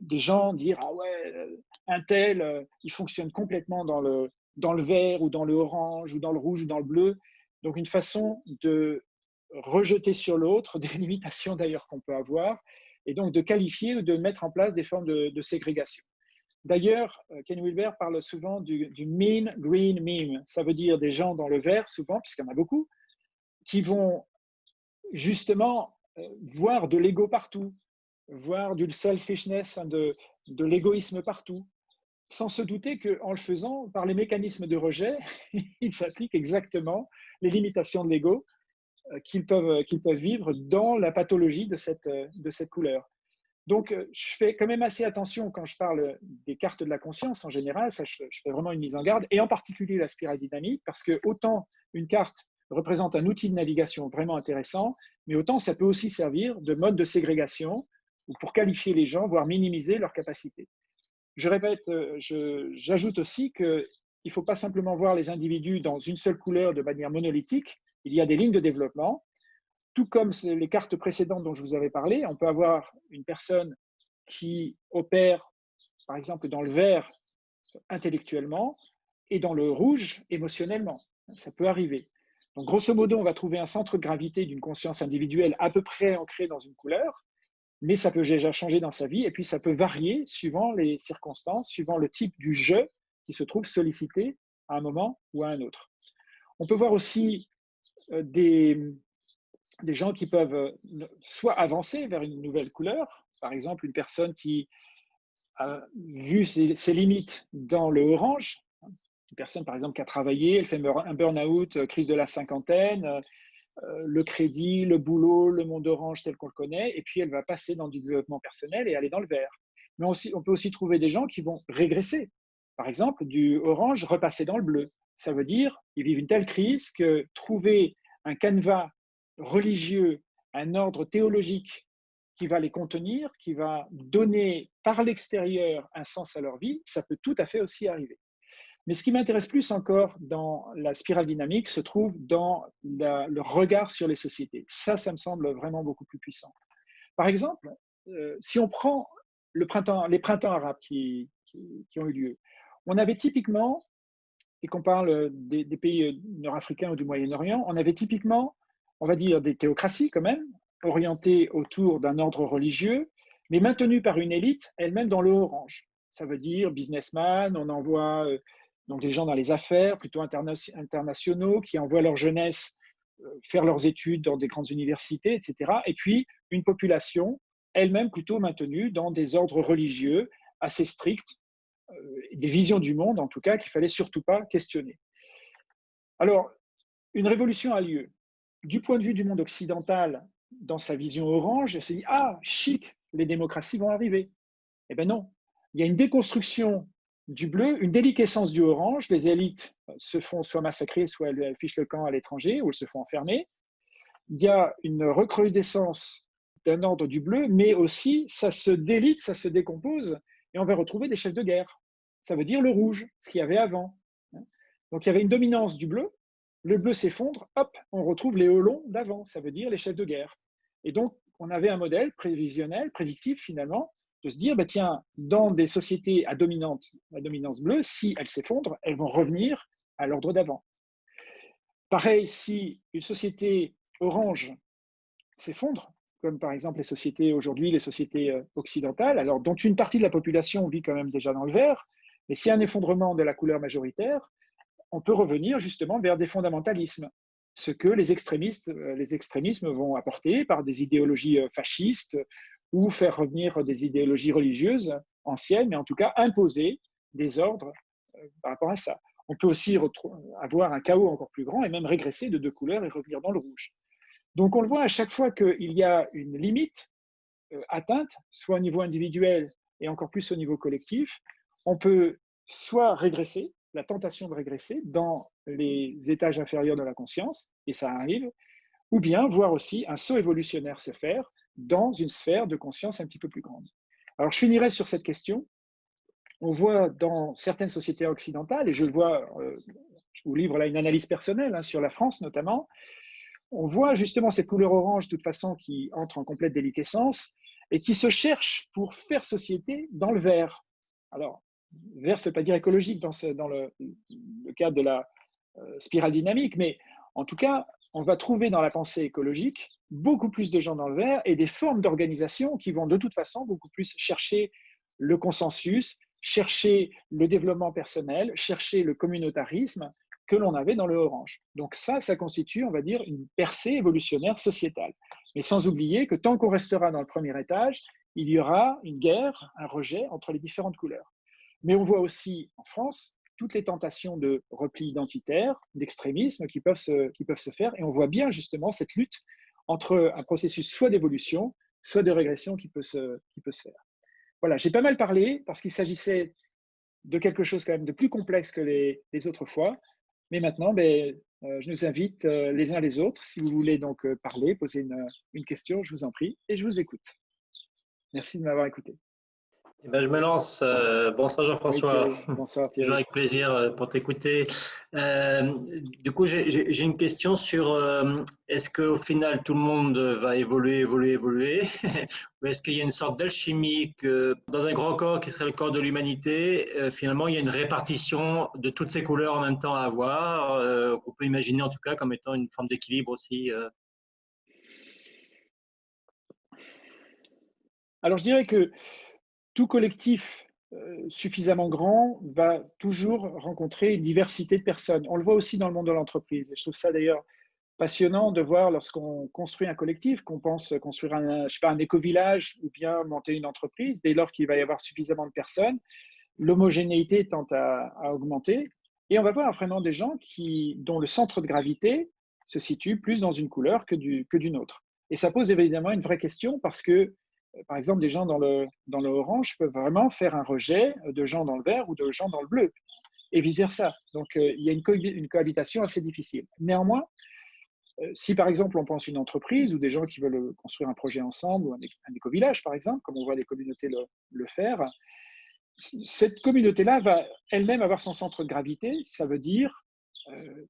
des gens dire Ah ouais, euh, un tel, euh, il fonctionne complètement dans le, dans le vert ou dans le orange ou dans le rouge ou dans le bleu. Donc, une façon de rejeter sur l'autre des limitations d'ailleurs qu'on peut avoir, et donc de qualifier ou de mettre en place des formes de, ségrégation. D'ailleurs, euh, Ken Wilber parle souvent du, mean green meme. Ça veut dire des gens dans le vert, souvent, puisqu'il y en a beaucoup, qui vont justement euh, voir de l'ego partout, voir du selfishness, hein, de, de l'égoïsme partout, sans se douter qu'en le faisant, par les mécanismes de rejet, il s'applique exactement les limitations de l'ego euh, qu'ils peuvent, euh, qu'ils peuvent vivre dans la pathologie de cette, euh, couleur. Donc, je fais quand même assez attention quand je parle des cartes de la conscience en général, ça, je, fais vraiment une mise en garde, et en particulier la spirale dynamique, parce que autant une carte représente un outil de navigation vraiment intéressant, mais autant ça peut aussi servir de mode de ségrégation ou pour qualifier les gens, voire minimiser leurs capacités. Je répète, j'ajoute aussi qu'il ne faut pas simplement voir les individus dans une seule couleur de manière monolithique, il y a des lignes de développement. Tout comme les cartes précédentes dont je vous avais parlé, on peut avoir une personne qui opère, par exemple, dans le vert intellectuellement et dans le rouge émotionnellement. Ça peut arriver. Donc, grosso modo, on va trouver un centre de gravité d'une conscience individuelle à peu près ancré dans une couleur, mais ça peut déjà changer dans sa vie et puis ça peut varier suivant les circonstances, suivant le type du jeu qui se trouve sollicité à un moment ou à un autre. On peut voir aussi euh, des, des gens qui peuvent euh, soit avancer vers une nouvelle couleur, par exemple une personne qui a vu ses, limites dans le orange, une personne par exemple qui a travaillé, elle fait un burn-out, euh, crise de la cinquantaine, le crédit, le boulot, le monde orange tel qu'on le connaît, et puis elle va passer dans du développement personnel et aller dans le vert. Mais aussi, on peut aussi trouver des gens qui vont régresser. Par exemple, du orange repasser dans le bleu. Ça veut dire qu'ils vivent une telle crise que trouver un canevas religieux, un ordre théologique qui va les contenir, qui va donner par l'extérieur un sens à leur vie, ça peut tout à fait aussi arriver. Mais ce qui m'intéresse plus encore dans la spirale dynamique se trouve dans le regard sur les sociétés. Ça, ça me semble vraiment beaucoup plus puissant. Par exemple, si on prend les printemps arabes qui, ont eu lieu, on avait typiquement, et qu'on parle des, des pays nord-africains ou du Moyen-Orient, on avait typiquement, on va dire, des théocraties quand même, orientées autour d'un ordre religieux, mais maintenues par une élite elle-même dans le orange. Ça veut dire businessman, on envoie donc des gens dans les affaires, plutôt internationaux, qui envoient leur jeunesse euh, faire leurs études dans des grandes universités, etc. Et puis une population elle-même plutôt maintenue dans des ordres religieux assez stricts, euh, des visions du monde en tout cas qu'il fallait surtout pas questionner. Alors, une révolution a lieu. Du point de vue du monde occidental, dans sa vision orange, elle se dit Ah, chic, les démocraties vont arriver. Eh bien non, il y a une déconstruction du bleu, une déliquescence du orange. Les élites se font soit massacrer, soit elles fichent le camp à l'étranger, ou elles se font enfermer. Il y a une recrudescence d'un ordre du bleu, mais aussi ça se délite, ça se décompose, et on va retrouver des chefs de guerre. Ça veut dire le rouge, ce qu'il y avait avant. Donc il y avait une dominance du bleu, le bleu s'effondre, hop, on retrouve les holons d'avant, ça veut dire les chefs de guerre. Et donc on avait un modèle prévisionnel, prédictif finalement, de se dire, bah, tiens, dans des sociétés à, dominante, à dominance bleue, si elles s'effondrent, elles vont revenir à l'ordre d'avant. Pareil, si une société orange s'effondre, comme par exemple les sociétés aujourd'hui, les sociétés euh, occidentales, alors dont une partie de la population vit quand même déjà dans le vert, mais s'il y a un effondrement de la couleur majoritaire, on peut revenir justement vers des fondamentalismes, ce que les extrémistes, euh, les extrémismes vont apporter par des idéologies euh, fascistes ou faire revenir des idéologies religieuses anciennes, mais en tout cas imposer des ordres euh, par rapport à ça. On peut aussi avoir un chaos encore plus grand et même régresser de deux couleurs et revenir dans le rouge. Donc on le voit à chaque fois qu'il y a une limite euh, atteinte, soit au niveau individuel et encore plus au niveau collectif, on peut soit régresser, la tentation de régresser dans les étages inférieurs de la conscience, et ça arrive, ou bien voir aussi un saut évolutionnaire se faire dans une sphère de conscience un petit peu plus grande. Alors, je finirai sur cette question. On voit dans certaines sociétés occidentales, et je le vois, euh, je vous livre là une analyse personnelle hein, sur la France notamment, on voit justement cette couleur orange, de toute façon, qui entre en complète déliquescence et qui se cherche pour faire société dans le vert. Alors, vert, ce n'est pas dire écologique dans, dans le, cadre de la euh, spirale dynamique, mais en tout cas, on va trouver dans la pensée écologique beaucoup plus de gens dans le vert et des formes d'organisation qui vont de toute façon beaucoup plus chercher le consensus, chercher le développement personnel, chercher le communautarisme que l'on avait dans le orange. Donc ça, ça constitue, on va dire, une percée évolutionnaire sociétale. Mais sans oublier que tant qu'on restera dans le premier étage, il y aura une guerre, un rejet entre les différentes couleurs. Mais on voit aussi en France toutes les tentations de repli identitaire, d'extrémisme qui, peuvent se, qui peuvent se faire. Et on voit bien justement cette lutte entre un processus soit d'évolution, soit de régression qui peut se, qui peut se faire. Voilà, j'ai pas mal parlé parce qu'il s'agissait de quelque chose quand même de plus complexe que les, les autres fois. Mais maintenant, ben, euh, je nous invite euh, les uns les autres, si vous voulez donc euh, parler, poser une, une question, je vous en prie, et je vous écoute. Merci de m'avoir écouté. Eh ben, je me lance. Euh, bonsoir Jean-François. bonsoir Toujours avec plaisir euh, pour t'écouter. Euh, du coup, j'ai une question sur est-ce qu'au final tout le monde va évoluer, évoluer, évoluer Ou est-ce qu'il y a une sorte d'alchimie que dans un grand corps qui serait le corps de l'humanité, finalement il y a une répartition de toutes ces couleurs en même temps à avoir On peut imaginer en tout cas comme étant une forme d'équilibre aussi Alors je dirais que tout collectif euh, suffisamment grand va toujours rencontrer diversité de personnes. On le voit aussi dans le monde de l'entreprise. je trouve ça d'ailleurs passionnant de voir lorsqu'on construit un collectif, qu'on pense construire un, un éco-village ou bien monter une entreprise, dès lors qu'il va y avoir suffisamment de personnes, l'homogénéité tend à, augmenter. Et on va voir vraiment des gens qui, dont le centre de gravité se situe plus dans une couleur que d'une autre. Et ça pose évidemment une vraie question parce que par exemple, des gens dans le, orange peuvent vraiment faire un rejet de gens dans le vert ou de gens dans le bleu, et vice-versa. Donc, euh, il y a une, cohabitation assez difficile. Néanmoins, euh, si par exemple on pense une entreprise ou des gens qui veulent construire un projet ensemble, ou un, éco-village par exemple, comme on voit des communautés le, faire, cette communauté-là va elle-même avoir son centre de gravité, ça veut dire euh,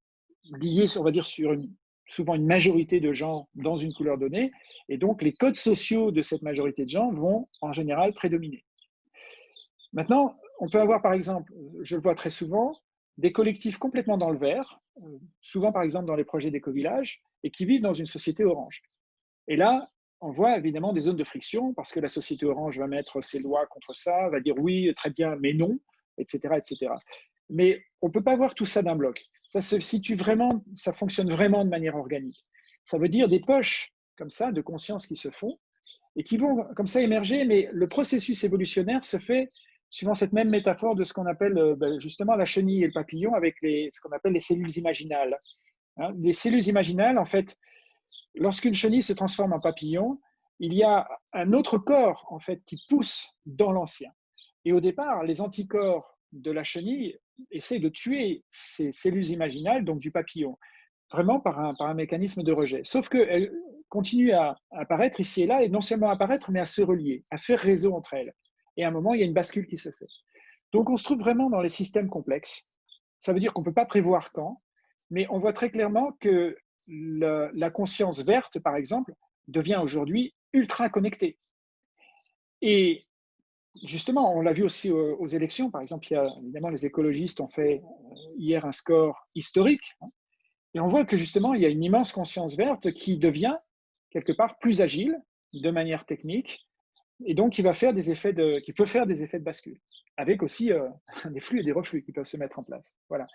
lié, on va dire, sur une souvent une majorité de gens dans une couleur donnée, et donc les codes sociaux de cette majorité de gens vont en général prédominer. Maintenant, on peut avoir par exemple, je le vois très souvent, des collectifs complètement dans le vert, euh, souvent par exemple dans les projets d'éco-village, et qui vivent dans une société orange. Et là, on voit évidemment des zones de friction parce que la société orange va mettre ses lois contre ça, va dire oui, très bien, mais non, etc. etc. Mais on ne peut pas voir tout ça d'un bloc. Ça se situe vraiment, ça fonctionne vraiment de manière organique. Ça veut dire des poches comme ça de conscience qui se font et qui vont comme ça émerger, mais le processus évolutionnaire se fait suivant cette même métaphore de ce qu'on appelle euh, ben, justement la chenille et le papillon avec les, ce qu'on appelle les cellules imaginales. Hein, les cellules imaginales, en fait, lorsqu'une chenille se transforme en papillon, il y a un autre corps en fait qui pousse dans l'ancien. Et au départ, les anticorps de la chenille essaient de tuer ces cellules imaginales, donc du papillon, vraiment par un, par un mécanisme de rejet. Sauf qu'elles continuent à apparaître ici et là, et non seulement à apparaître, mais à se relier, à faire réseau entre elles. Et à un moment, il y a une bascule qui se fait. Donc on se trouve vraiment dans les systèmes complexes. Ça veut dire qu'on ne peut pas prévoir quand, mais on voit très clairement que la conscience verte, par exemple, devient aujourd'hui ultra connectée. Et justement, on l'a vu aussi aux, élections, par exemple, il y a, évidemment, les écologistes ont fait euh, hier un score historique, hein. et on voit que justement, il y a une immense conscience verte qui devient quelque part plus agile de manière technique, et donc qui, va faire des effets de, qui peut faire des effets de bascule, avec aussi euh, des flux et des reflux qui peuvent se mettre en place. Voilà.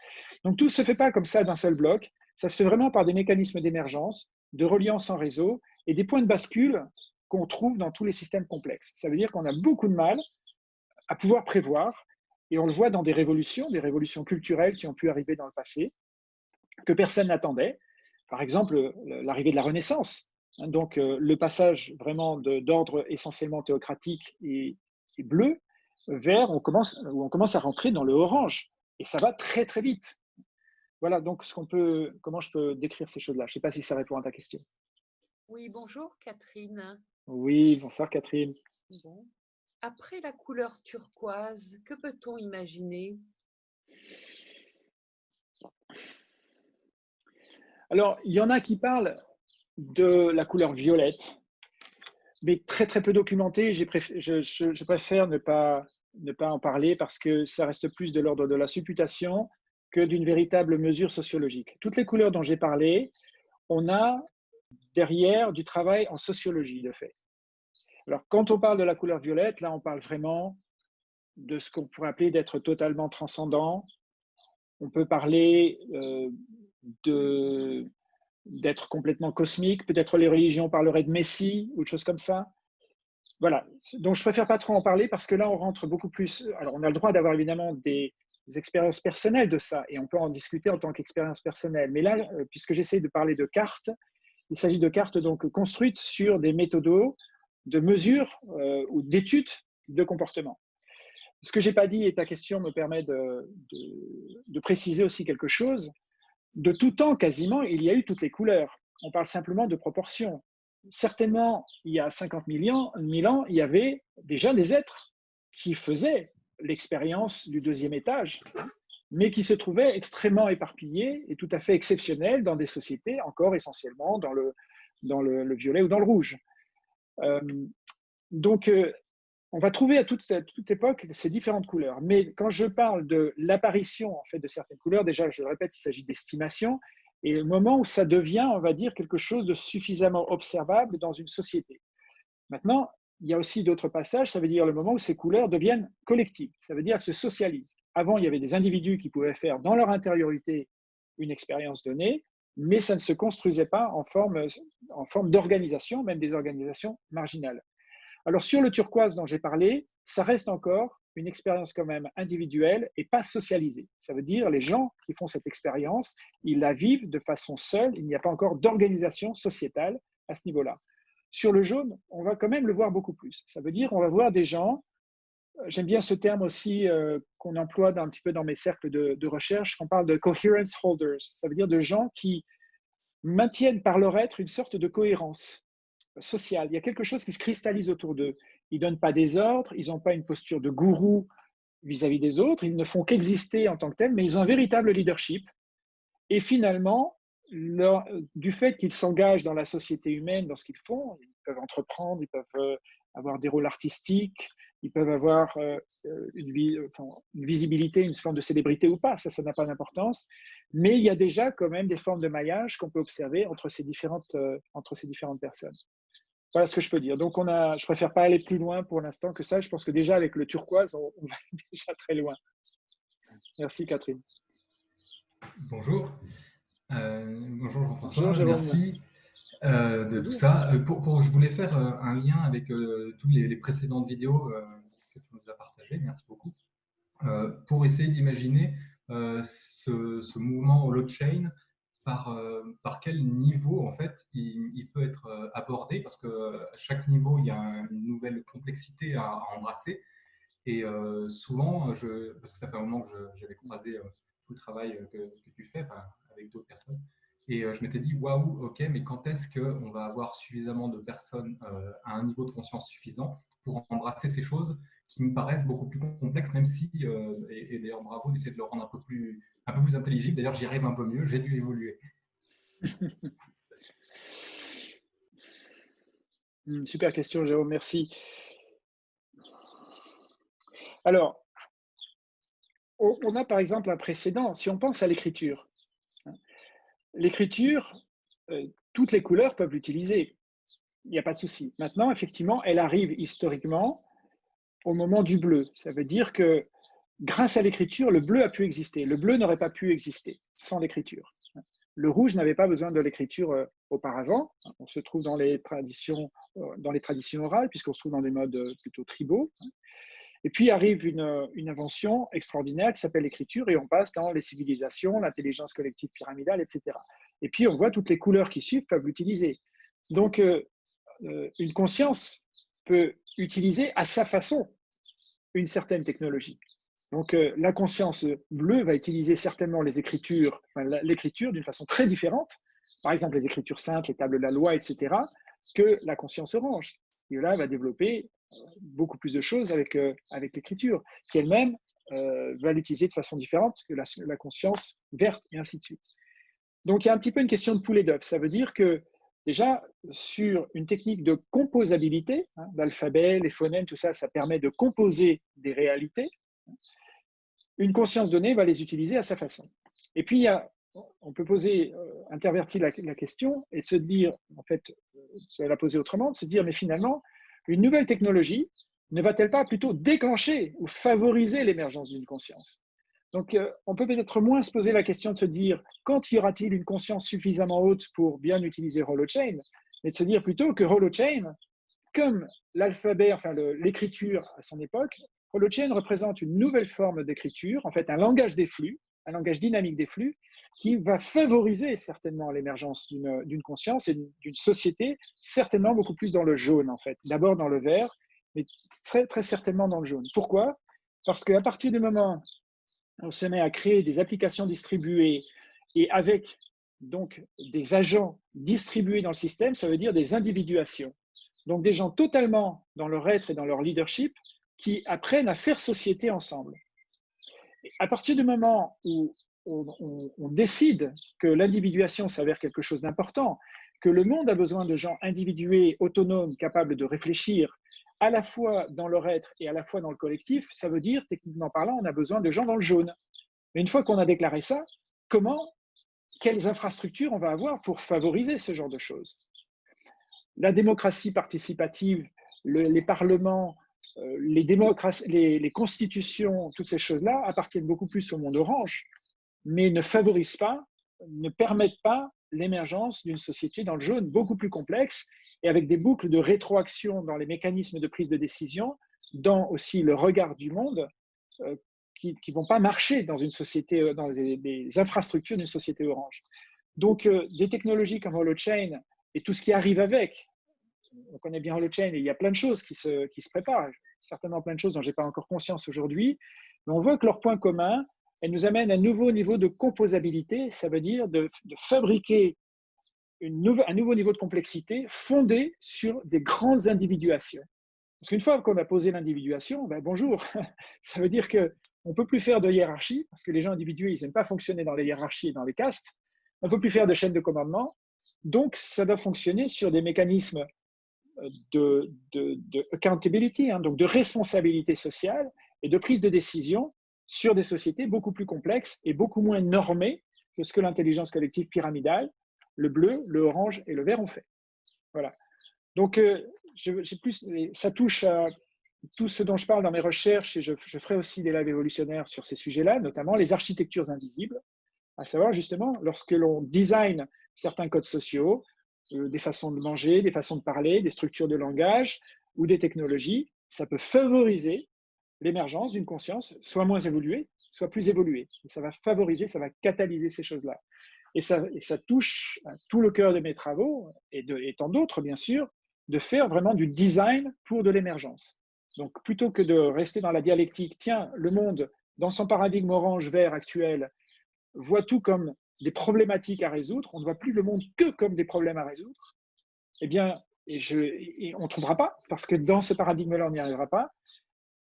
Donc tout ne se fait pas comme ça d'un seul bloc, ça se fait vraiment par des mécanismes d'émergence, de reliance en réseau et des points de bascule qu'on trouve dans tous les systèmes complexes. Ça veut dire qu'on a beaucoup de mal à pouvoir prévoir, et on le voit dans des révolutions, des révolutions culturelles qui ont pu arriver dans le passé, que personne n'attendait. Par exemple, l'arrivée de la Renaissance. Donc, euh, le passage vraiment d'ordre essentiellement théocratique et, bleu vers, on commence, où on commence à rentrer dans le orange. Et ça va très, très vite. Voilà, donc ce peut, comment je peux décrire ces choses-là? Je ne sais pas si ça répond à ta question. Oui, bonjour Catherine. Oui, bonsoir Catherine. Après la couleur turquoise, que peut-on imaginer? Alors, il y en a qui parlent de la couleur violette, mais très très peu documenté. Je, je, préfère ne pas, ne pas en parler parce que ça reste plus de l'ordre de la supputation que d'une véritable mesure sociologique. Toutes les couleurs dont j'ai parlé, on a derrière du travail en sociologie, de fait. Alors, quand on parle de la couleur violette, là, on parle vraiment de ce qu'on pourrait appeler d'être totalement transcendant. On peut parler euh, d'être complètement cosmique. Peut-être les religions parleraient de Messie ou de choses comme ça. Voilà. Donc, je préfère pas trop en parler parce que là, on rentre beaucoup plus. Alors, on a le droit d'avoir évidemment des, des expériences personnelles de ça et on peut en discuter en tant qu'expérience personnelle. Mais là, euh, puisque j'essaie de parler de cartes, il s'agit de cartes donc construites sur des méthodos de mesures euh, ou d'études de comportement. Ce que j'ai pas dit et ta question me permet de, préciser aussi quelque chose. De tout temps, quasiment, il y a eu toutes les couleurs. On parle simplement de proportions. Certainement, il y a 50 000 ans, ans il y avait déjà des êtres qui faisaient l'expérience du deuxième étage mais qui se trouvaient extrêmement éparpillés et tout à fait exceptionnels dans des sociétés encore essentiellement dans le, dans le, violet ou dans le rouge. Euh, donc, euh, on va trouver à toute, toute époque ces différentes couleurs. Mais quand je parle de l'apparition en fait, de certaines couleurs, déjà, je le répète, il s'agit d'estimation, et le moment où ça devient, on va dire, quelque chose de suffisamment observable dans une société. Maintenant, il y a aussi d'autres passages, ça veut dire le moment où ces couleurs deviennent collectives, ça veut dire se socialisent. Avant, il y avait des individus qui pouvaient faire dans leur intériorité une expérience donnée, mais ça ne se construisait pas en forme, en forme d'organisation, même des organisations marginales. Alors sur le turquoise dont j'ai parlé, ça reste encore une expérience quand même individuelle et pas socialisée. Ça veut dire les gens qui font cette expérience, ils la vivent de façon seule, il n'y a pas encore d'organisation sociétale à ce niveau-là. Sur le jaune, on va quand même le voir beaucoup plus. Ça veut dire qu'on va voir des gens, j'aime bien ce terme aussi euh, qu'on emploie un petit peu dans mes cercles de, recherche, on parle de coherence holders. Ça veut dire de gens qui maintiennent par leur être une sorte de cohérence sociale. Il y a quelque chose qui se cristallise autour d'eux. Ils ne donnent pas des ordres, ils n'ont pas une posture de gourou vis-à-vis -vis des autres, ils ne font qu'exister en tant que tels, mais ils ont un véritable leadership. Et finalement, du fait qu'ils s'engagent dans la société humaine, dans ce qu'ils font, ils peuvent entreprendre, ils peuvent avoir des rôles artistiques, ils peuvent avoir euh, une, visibilité, une forme de célébrité ou pas, ça, ça n'a pas d'importance. Mais il y a déjà quand même des formes de maillage qu'on peut observer entre ces différentes, euh, entre ces différentes personnes. Voilà ce que je peux dire. Donc, on a, je préfère pas aller plus loin pour l'instant que ça. Je pense que déjà avec le turquoise, on, va déjà très loin. Merci Catherine. Bonjour. Euh, bonjour Jean-François. Merci. Euh, de tout ça. Euh, pour, je voulais faire euh, un lien avec toutes les, précédentes vidéos que tu nous as partagées, merci beaucoup, pour essayer d'imaginer ce, mouvement holochain, par, par quel niveau en fait il, peut être abordé, parce que à chaque niveau, il y a une nouvelle complexité à, embrasser. Et souvent, je, parce que ça fait un moment que j'avais croisé tout le travail que, que tu fais avec d'autres personnes, et euh, je m'étais dit, waouh, ok, mais quand est-ce qu'on va avoir suffisamment de personnes euh, à un niveau de conscience suffisant pour embrasser ces choses qui me paraissent beaucoup plus complexes, même si, euh, et, d'ailleurs bravo d'essayer de le rendre un peu plus, un peu plus intelligible, d'ailleurs j'y arrive un peu mieux, j'ai dû évoluer. Hmm, super question, Jérôme, merci. Alors, on a par exemple un précédent, si on pense à l'écriture, l'écriture, euh, toutes les couleurs peuvent l'utiliser. Il n'y a pas de souci. Maintenant, effectivement, elle arrive historiquement au moment du bleu. Ça veut dire que grâce à l'écriture, le bleu a pu exister. Le bleu n'aurait pas pu exister sans l'écriture. Le rouge n'avait pas besoin de l'écriture euh, auparavant. On se trouve dans les traditions, euh, dans les traditions orales, puisqu'on se trouve dans des modes plutôt tribaux. Et puis arrive une, invention extraordinaire qui s'appelle l'écriture et on passe dans les civilisations, l'intelligence collective pyramidale, etc. Et puis on voit toutes les couleurs qui suivent peuvent l'utiliser. Donc euh, euh, une conscience peut utiliser à sa façon une certaine technologie. Donc euh, la conscience bleue va utiliser certainement les écritures, l'écriture d'une façon très différente, par exemple les écritures saintes, les tables de la loi, etc., que la conscience orange. Et là, va développer beaucoup plus de choses avec, euh, avec l'écriture, qui elle-même euh, va l'utiliser de façon différente que la, conscience verte, et ainsi de suite. Donc, il y a un petit peu une question de poulet d'œuf. Ça veut dire que, déjà, sur une technique de composabilité, hein, l'alphabet, les phonèmes, tout ça, ça permet de composer des réalités. Une conscience donnée va les utiliser à sa façon. Et puis, il y a, on peut poser, euh, intervertir la, question et se dire, en fait, se la poser autrement, se dire, mais finalement, une nouvelle technologie ne va-t-elle pas plutôt déclencher ou favoriser l'émergence d'une conscience? Donc, euh, on peut peut-être moins se poser la question de se dire quand y aura-t-il une conscience suffisamment haute pour bien utiliser Holochain, mais de se dire plutôt que Holochain, comme l'alphabet, enfin l'écriture à son époque, Holochain représente une nouvelle forme d'écriture, en fait un langage des flux, un langage dynamique des flux, qui va favoriser certainement l'émergence d'une conscience et d'une société, certainement beaucoup plus dans le jaune en fait. D'abord dans le vert, mais très, très certainement dans le jaune. Pourquoi? Parce qu'à partir du moment où on se met à créer des applications distribuées et avec donc des agents distribués dans le système, ça veut dire des individuations. Donc des gens totalement dans leur être et dans leur leadership qui apprennent à faire société ensemble. À partir du moment où on, décide que l'individuation s'avère quelque chose d'important, que le monde a besoin de gens individués, autonomes, capables de réfléchir à la fois dans leur être et à la fois dans le collectif, ça veut dire, techniquement parlant, on a besoin de gens dans le jaune. Mais une fois qu'on a déclaré ça, comment, quelles infrastructures on va avoir pour favoriser ce genre de choses? La démocratie participative, les parlements, euh, les, les, les, constitutions, toutes ces choses-là appartiennent beaucoup plus au monde orange mais ne favorisent pas, ne permettent pas l'émergence d'une société dans le jaune beaucoup plus complexe et avec des boucles de rétroaction dans les mécanismes de prise de décision, dans aussi le regard du monde, euh, qui ne vont pas marcher dans une société, euh, dans les, infrastructures d'une société orange. Donc, des technologies comme Holochain et tout ce qui arrive avec, on connaît bien Holochain et il y a plein de choses qui se, qui se préparent, certainement plein de choses dont je n'ai pas encore conscience aujourd'hui, mais on voit que leur point commun, elle nous amène à un nouveau niveau de composabilité, ça veut dire de, fabriquer une un nouveau niveau de complexité fondé sur des grandes individuations. Parce qu'une fois qu'on a posé l'individuation, ben bonjour, ça veut dire qu'on ne peut plus faire de hiérarchie, parce que les gens individués, ils n'aiment pas fonctionner dans les hiérarchies et dans les castes. On ne peut plus faire de chaîne de commandement, donc ça doit fonctionner sur des mécanismes de, accountability, hein, donc de responsabilité sociale et de prise de décision sur des sociétés beaucoup plus complexes et beaucoup moins normées que ce que l'intelligence collective pyramidale, le bleu, le orange et le vert ont fait. Voilà. Donc, euh, plus, ça touche à tout ce dont je parle dans mes recherches et je, je ferai aussi des lives évolutionnaires sur ces sujets-là, notamment les architectures invisibles, à savoir justement lorsque l'on design certains codes sociaux, des façons de manger, des façons de parler, des structures de langage ou des technologies, ça peut favoriser l'émergence d'une conscience soit moins évoluée, soit plus évoluée. ça va favoriser, ça va catalyser ces choses-là. Et ça, ça touche tout le cœur de mes travaux, et, de, et tant d'autres bien sûr, de faire vraiment du design pour de l'émergence. Donc plutôt que de rester dans la dialectique, tiens, le monde, dans son paradigme orange-vert actuel, voit tout comme des problématiques à résoudre, on ne voit plus le monde que comme des problèmes à résoudre, eh bien, on ne trouvera pas, parce que dans ce paradigme-là, on n'y arrivera pas.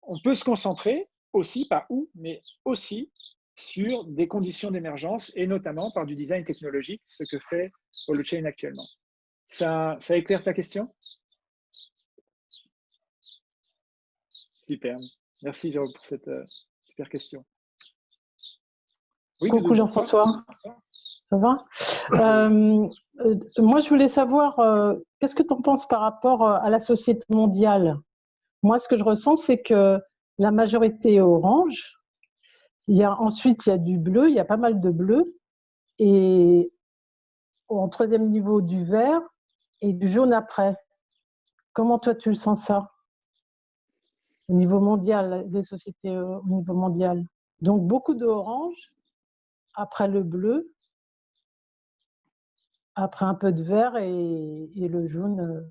On peut se concentrer aussi, pas où, mais aussi sur des conditions d'émergence, et notamment par du design technologique, ce que fait Holochain actuellement. Ça, ça éclaire ta question? Super. Merci Jérôme pour cette euh, super question. Coucou Jean-François. Ça va euh, euh, Moi, je voulais savoir, euh, qu'est-ce que tu en penses par rapport à la société mondiale? Moi, ce que je ressens, c'est que la majorité est orange. Il y a, ensuite, il y a du bleu, il y a pas mal de bleu. Et en troisième niveau, du vert et du jaune après. Comment toi, tu le sens ça? Au niveau mondial, des sociétés au niveau mondial. Donc, beaucoup d'orange après le bleu, après un peu de vert et, le jaune. Euh.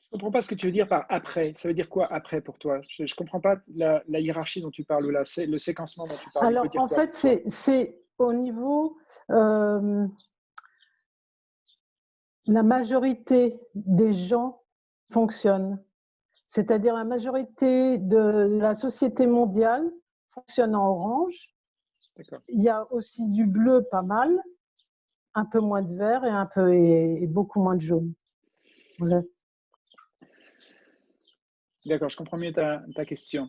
Je ne comprends pas ce que tu veux dire par après. Ça veut dire quoi après pour toi? Je ne comprends pas la, hiérarchie dont tu parles ou le séquencement dont tu parles. Alors en fait, c'est au niveau... Euh, la majorité des gens fonctionnent. C'est-à-dire la majorité de la société mondiale fonctionne en orange. Il y a aussi du bleu pas mal, un peu moins de vert et, un peu, et, beaucoup moins de jaune. D'accord, je comprends mieux ta, question.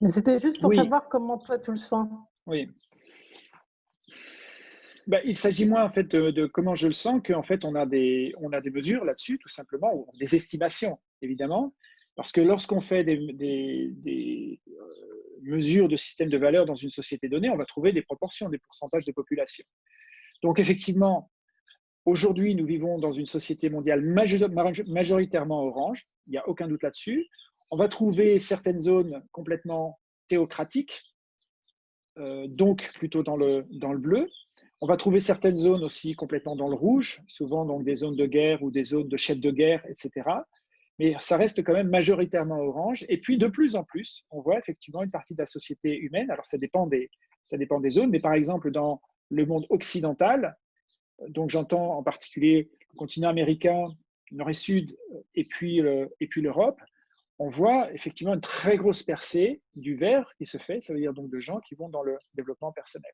Mais c'était juste pour savoir comment toi tu le sens. Oui. Ben, il s'agit moins en fait de, comment je le sens qu'en fait on a des, on a des mesures là-dessus tout simplement, ou des estimations évidemment, parce que lorsqu'on fait des, des, euh, mesure de système de valeur dans une société donnée, on va trouver des proportions, des pourcentages de population. Donc effectivement, aujourd'hui, nous vivons dans une société mondiale majoritairement orange, il n'y a aucun doute là-dessus. On va trouver certaines zones complètement théocratiques, euh, donc plutôt dans le, dans le bleu. On va trouver certaines zones aussi complètement dans le rouge, souvent donc des zones de guerre ou des zones de chefs de guerre, etc mais ça reste quand même majoritairement orange. Et puis, de plus en plus, on voit effectivement une partie de la société humaine. Alors, ça dépend des, zones, mais par exemple, dans le monde occidental, donc j'entends en particulier le continent américain, nord et sud, et puis, et puis l'Europe, on voit effectivement une très grosse percée du vert qui se fait, ça veut dire donc de gens qui vont dans le développement personnel.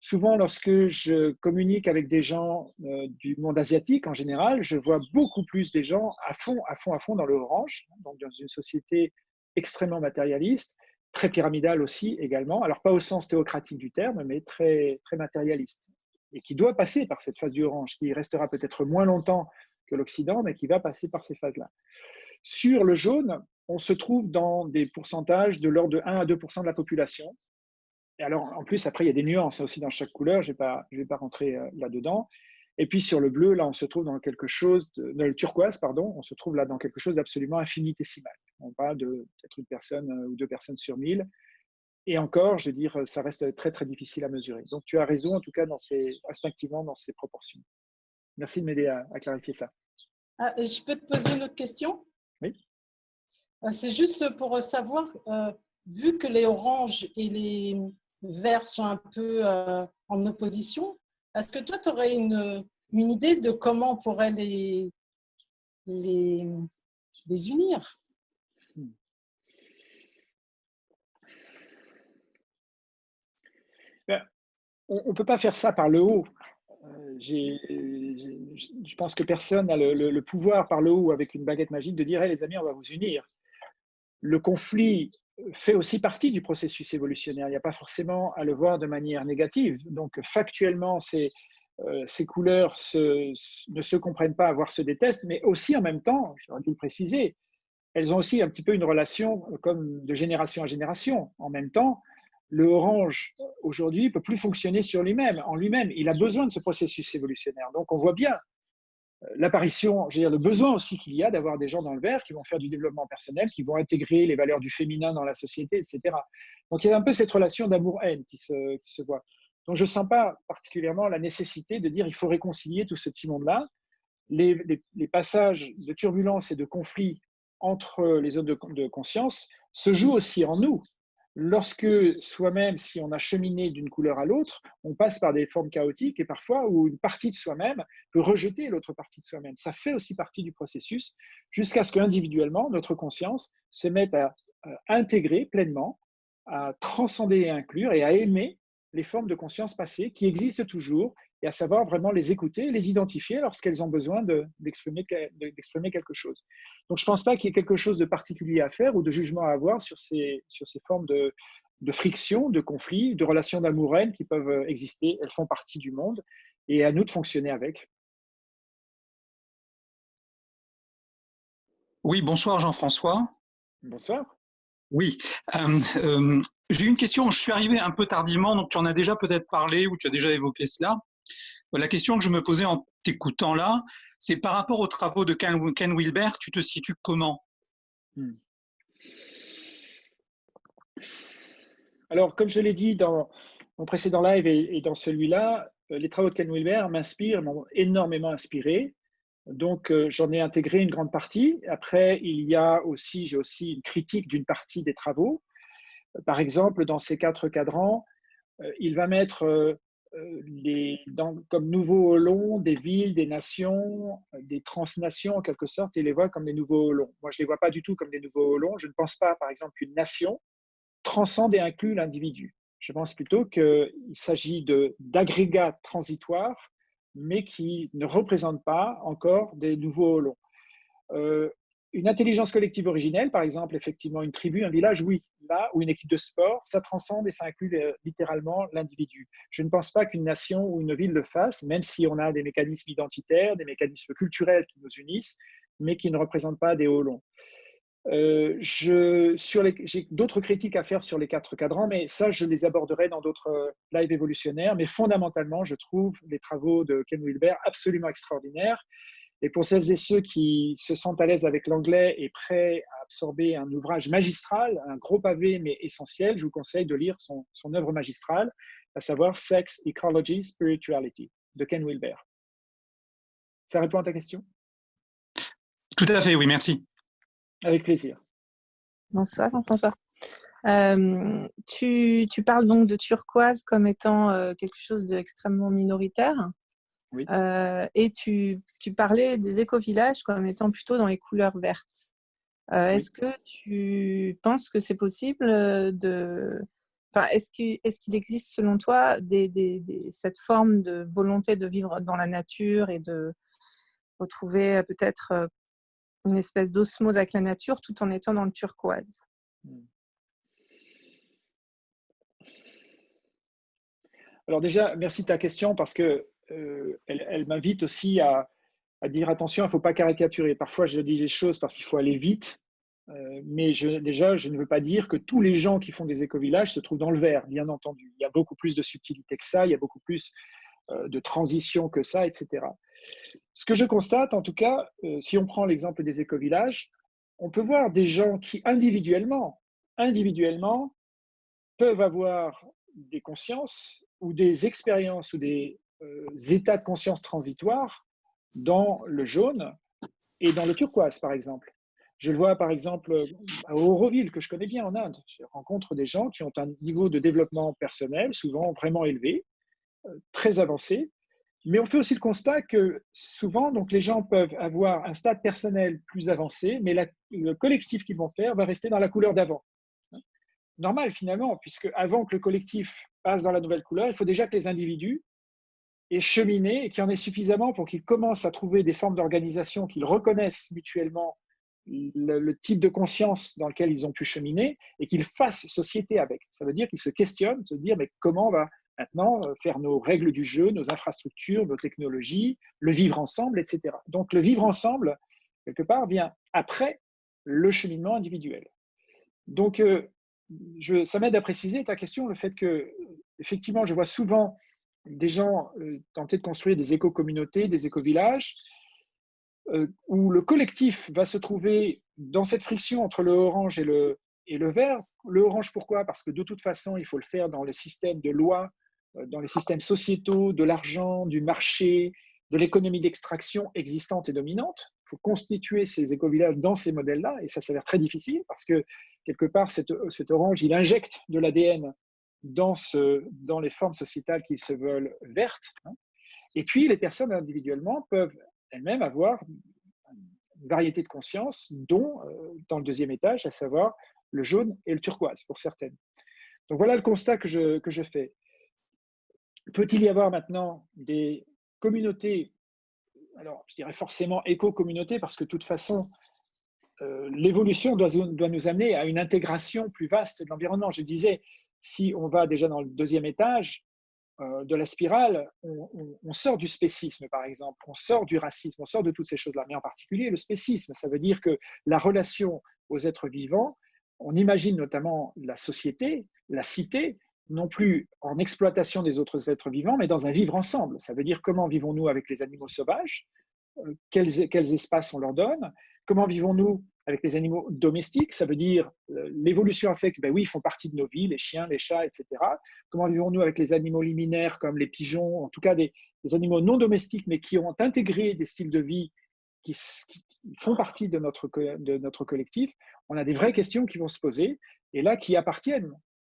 Souvent, lorsque je communique avec des gens euh, du monde asiatique en général, je vois beaucoup plus des gens à fond, à fond, à fond dans le orange, donc dans une société extrêmement matérialiste, très pyramidale aussi également. Alors pas au sens théocratique du terme, mais très, très matérialiste. Et qui doit passer par cette phase du orange, qui restera peut-être moins longtemps que l'Occident, mais qui va passer par ces phases-là. Sur le jaune, on se trouve dans des pourcentages de l'ordre de 1 à 2% de la population, et alors, en plus, après, il y a des nuances aussi dans chaque couleur. Je ne vais, pas, vais pas rentrer euh, là-dedans. Et puis, sur le bleu, là, on se trouve dans quelque chose, de, dans le turquoise, pardon, on se trouve là dans quelque chose d'absolument infinitésimal. On parle de peut-être une personne euh, ou deux personnes sur mille. Et encore, je veux dire, ça reste très, très difficile à mesurer. Donc, tu as raison, en tout cas, dans ces, instinctivement, dans ces proportions. Merci de m'aider à, clarifier ça. Ah, je peux te poser une autre question? Oui. Euh, c'est juste pour savoir, vu que les oranges et les, verts sont un peu euh, en opposition. Est-ce que toi, tu aurais une, une, idée de comment on pourrait les, les, les unir? Ben, on ne peut pas faire ça par le haut. Euh, je pense que personne n'a le, pouvoir par le haut avec une baguette magique de dire les amis, on va vous unir. Le conflit fait aussi partie du processus évolutionnaire. Il n'y a pas forcément à le voir de manière négative. Donc, factuellement, ces, euh, ces couleurs ne se comprennent pas, voire se détestent, mais aussi en même temps, j'aurais dû le préciser, elles ont aussi un petit peu une relation comme de génération à génération. En même temps, le orange aujourd'hui peut plus fonctionner sur lui-même, en lui-même. Il a besoin de ce processus évolutionnaire. Donc on voit bien euh, l'apparition, je veux dire, le besoin aussi qu'il y a d'avoir des gens dans le vert qui vont faire du développement personnel, qui vont intégrer les valeurs du féminin dans la société, etc. Donc il y a un peu cette relation d'amour-haine qui se, qui se voit. Donc je ne sens pas particulièrement la nécessité de dire il faut réconcilier tout ce petit monde-là. Les, les, passages de turbulence et de conflit entre les zones de, de conscience se jouent aussi en nous lorsque soi-même, si on a cheminé d'une couleur à l'autre, on passe par des formes chaotiques et parfois où une partie de soi-même peut rejeter l'autre partie de soi-même. Ça fait aussi partie du processus jusqu'à ce qu'individuellement, notre conscience se mette à, intégrer pleinement, à transcender et inclure et à aimer les formes de conscience passées qui existent toujours et à savoir vraiment les écouter, les identifier lorsqu'elles ont besoin d'exprimer quelque chose. Donc je ne pense pas qu'il y ait quelque chose de particulier à faire ou de jugement à avoir sur ces, sur ces formes de, de friction, de conflit, de relations d'amour qui peuvent exister. Elles font partie du monde et à nous de fonctionner avec. Oui, bonsoir Jean-François. Bonsoir. Oui, euh, euh, j'ai une question. Je suis arrivé un peu tardivement, donc tu en as déjà peut-être parlé ou tu as déjà évoqué cela. La question que je me posais en t'écoutant là, c'est par rapport aux travaux de Ken, Wilber, tu te situes comment? Hmm. Alors, comme je l'ai dit dans mon précédent live et, dans celui-là, euh, les travaux de Ken Wilber m'inspirent, m'ont énormément inspiré. Donc, euh, j'en ai intégré une grande partie. Après, il y a aussi, j'ai aussi une critique d'une partie des travaux. Par exemple, dans ces quatre cadrans, euh, il va mettre euh, comme nouveaux long des villes, des nations, des transnations en quelque sorte, et les voit comme des nouveaux longs. Moi, je ne les vois pas du tout comme des nouveaux longs. Je ne pense pas, par exemple, qu'une nation transcende et inclut l'individu. Je pense plutôt qu'il s'agit d'agrégats transitoires, mais qui ne représentent pas encore des nouveaux longs. Euh, une intelligence collective originelle, par exemple, effectivement, une tribu, un village, oui. Là, ou une équipe de sport, ça transcende et ça inclut euh, littéralement l'individu. Je ne pense pas qu'une nation ou une ville le fasse, même si on a des mécanismes identitaires, des mécanismes culturels qui nous unissent, mais qui ne représentent pas des hauts longs. Euh, J'ai d'autres critiques à faire sur les quatre cadrans, mais ça, je les aborderai dans d'autres euh, lives évolutionnaires. Mais fondamentalement, je trouve les travaux de Ken Wilber absolument extraordinaires. Et pour celles et ceux qui se sentent à l'aise avec l'anglais et prêts à absorber un ouvrage magistral, un gros pavé mais essentiel, je vous conseille de lire son, son œuvre magistrale, à savoir Sex, Ecology, Spirituality de Ken Wilber. Ça répond à ta question? Tout à fait, oui, merci. Avec plaisir. Bonsoir, Jean-François. Euh, tu, tu, parles donc de turquoise comme étant euh, quelque chose d'extrêmement minoritaire. Euh, et tu, tu, parlais des éco-villages comme étant plutôt dans les couleurs vertes. Euh, est-ce que tu penses que c'est possible de... Enfin, est-ce qu'il est existe selon toi des, des, cette forme de volonté de vivre dans la nature et de retrouver peut-être une espèce d'osmose avec la nature tout en étant dans le turquoise? Mmh. Alors déjà, merci de ta question parce que euh, elle, m'invite aussi à, dire attention, il ne faut pas caricaturer. Parfois, je dis des choses parce qu'il faut aller vite, euh, mais déjà, je ne veux pas dire que tous les gens qui font des éco-villages se trouvent dans le vert, bien entendu. Il y a beaucoup plus de subtilité que ça, il y a beaucoup plus euh, de transition que ça, etc. Ce que je constate, en tout cas, si on prend l'exemple des éco-villages, on peut voir des gens qui individuellement, individuellement, peuvent avoir des consciences ou des expériences ou des états de conscience transitoires dans le jaune et dans le turquoise, par exemple. Je le vois par exemple à Auroville, que je connais bien en Inde. Je rencontre des gens qui ont un niveau de développement personnel souvent vraiment élevé, euh, très avancé. Mais on fait aussi le constat que souvent, donc, les gens peuvent avoir un stade personnel plus avancé, mais le collectif qu'ils vont faire va rester dans la couleur d'avant. normal finalement, puisque avant que le collectif passe dans la nouvelle couleur, il faut déjà que les individus aient cheminé et qu'il y en ait suffisamment pour qu'ils commencent à trouver des formes d'organisation qu'ils reconnaissent mutuellement le, type de conscience dans lequel ils ont pu cheminer et qu'ils fassent société avec. Ça veut dire qu'ils se questionnent, se dire mais comment on va maintenant euh, faire nos règles du jeu, nos infrastructures, nos technologies, le vivre ensemble, etc. Donc le vivre ensemble, quelque part, vient après le cheminement individuel. Donc, euh, je, ça m'aide à préciser ta question, le fait que, effectivement, je vois souvent des gens euh, tenter de construire des éco-communautés, des éco-villages, euh, où le collectif va se trouver dans cette friction entre le orange et le, et le vert. Le orange, pourquoi? Parce que de toute façon, il faut le faire dans les systèmes de loi, euh, dans les systèmes sociétaux, de l'argent, du marché, de l'économie d'extraction existante et dominante. Il faut constituer ces éco-villages dans ces modèles-là, et ça s'avère très difficile parce que, quelque part, cet, orange, il injecte de l'ADN dans, les formes sociétales qui se veulent vertes. Hein. Et puis, les personnes individuellement peuvent elles-mêmes avoir une variété de conscience, dont euh, dans le deuxième étage, à savoir le jaune et le turquoise pour certaines. Donc voilà le constat que je, que je fais. Peut-il y avoir maintenant des communautés, alors je dirais forcément éco-communautés, parce que de toute façon, euh, l'évolution doit, nous amener à une intégration plus vaste de l'environnement. Je disais, si on va déjà dans le deuxième étage, euh, de la spirale, on, sort du spécisme, par exemple, on sort du racisme, on sort de toutes ces choses-là, mais en particulier le spécisme. Ça veut dire que la relation aux êtres vivants, on imagine notamment la société, la cité, non plus en exploitation des autres êtres vivants, mais dans un vivre ensemble. Ça veut dire comment vivons-nous avec les animaux sauvages, euh, quels, quels espaces on leur donne, comment vivons-nous avec les animaux domestiques, ça veut dire euh, l'évolution a fait que, ben oui, ils font partie de nos vies, les chiens, les chats, etc. Comment vivons-nous avec les animaux liminaires comme les pigeons, en tout cas des, animaux non domestiques, mais qui ont intégré des styles de vie qui, font partie de notre, collectif? On a des vraies questions qui vont se poser et là qui appartiennent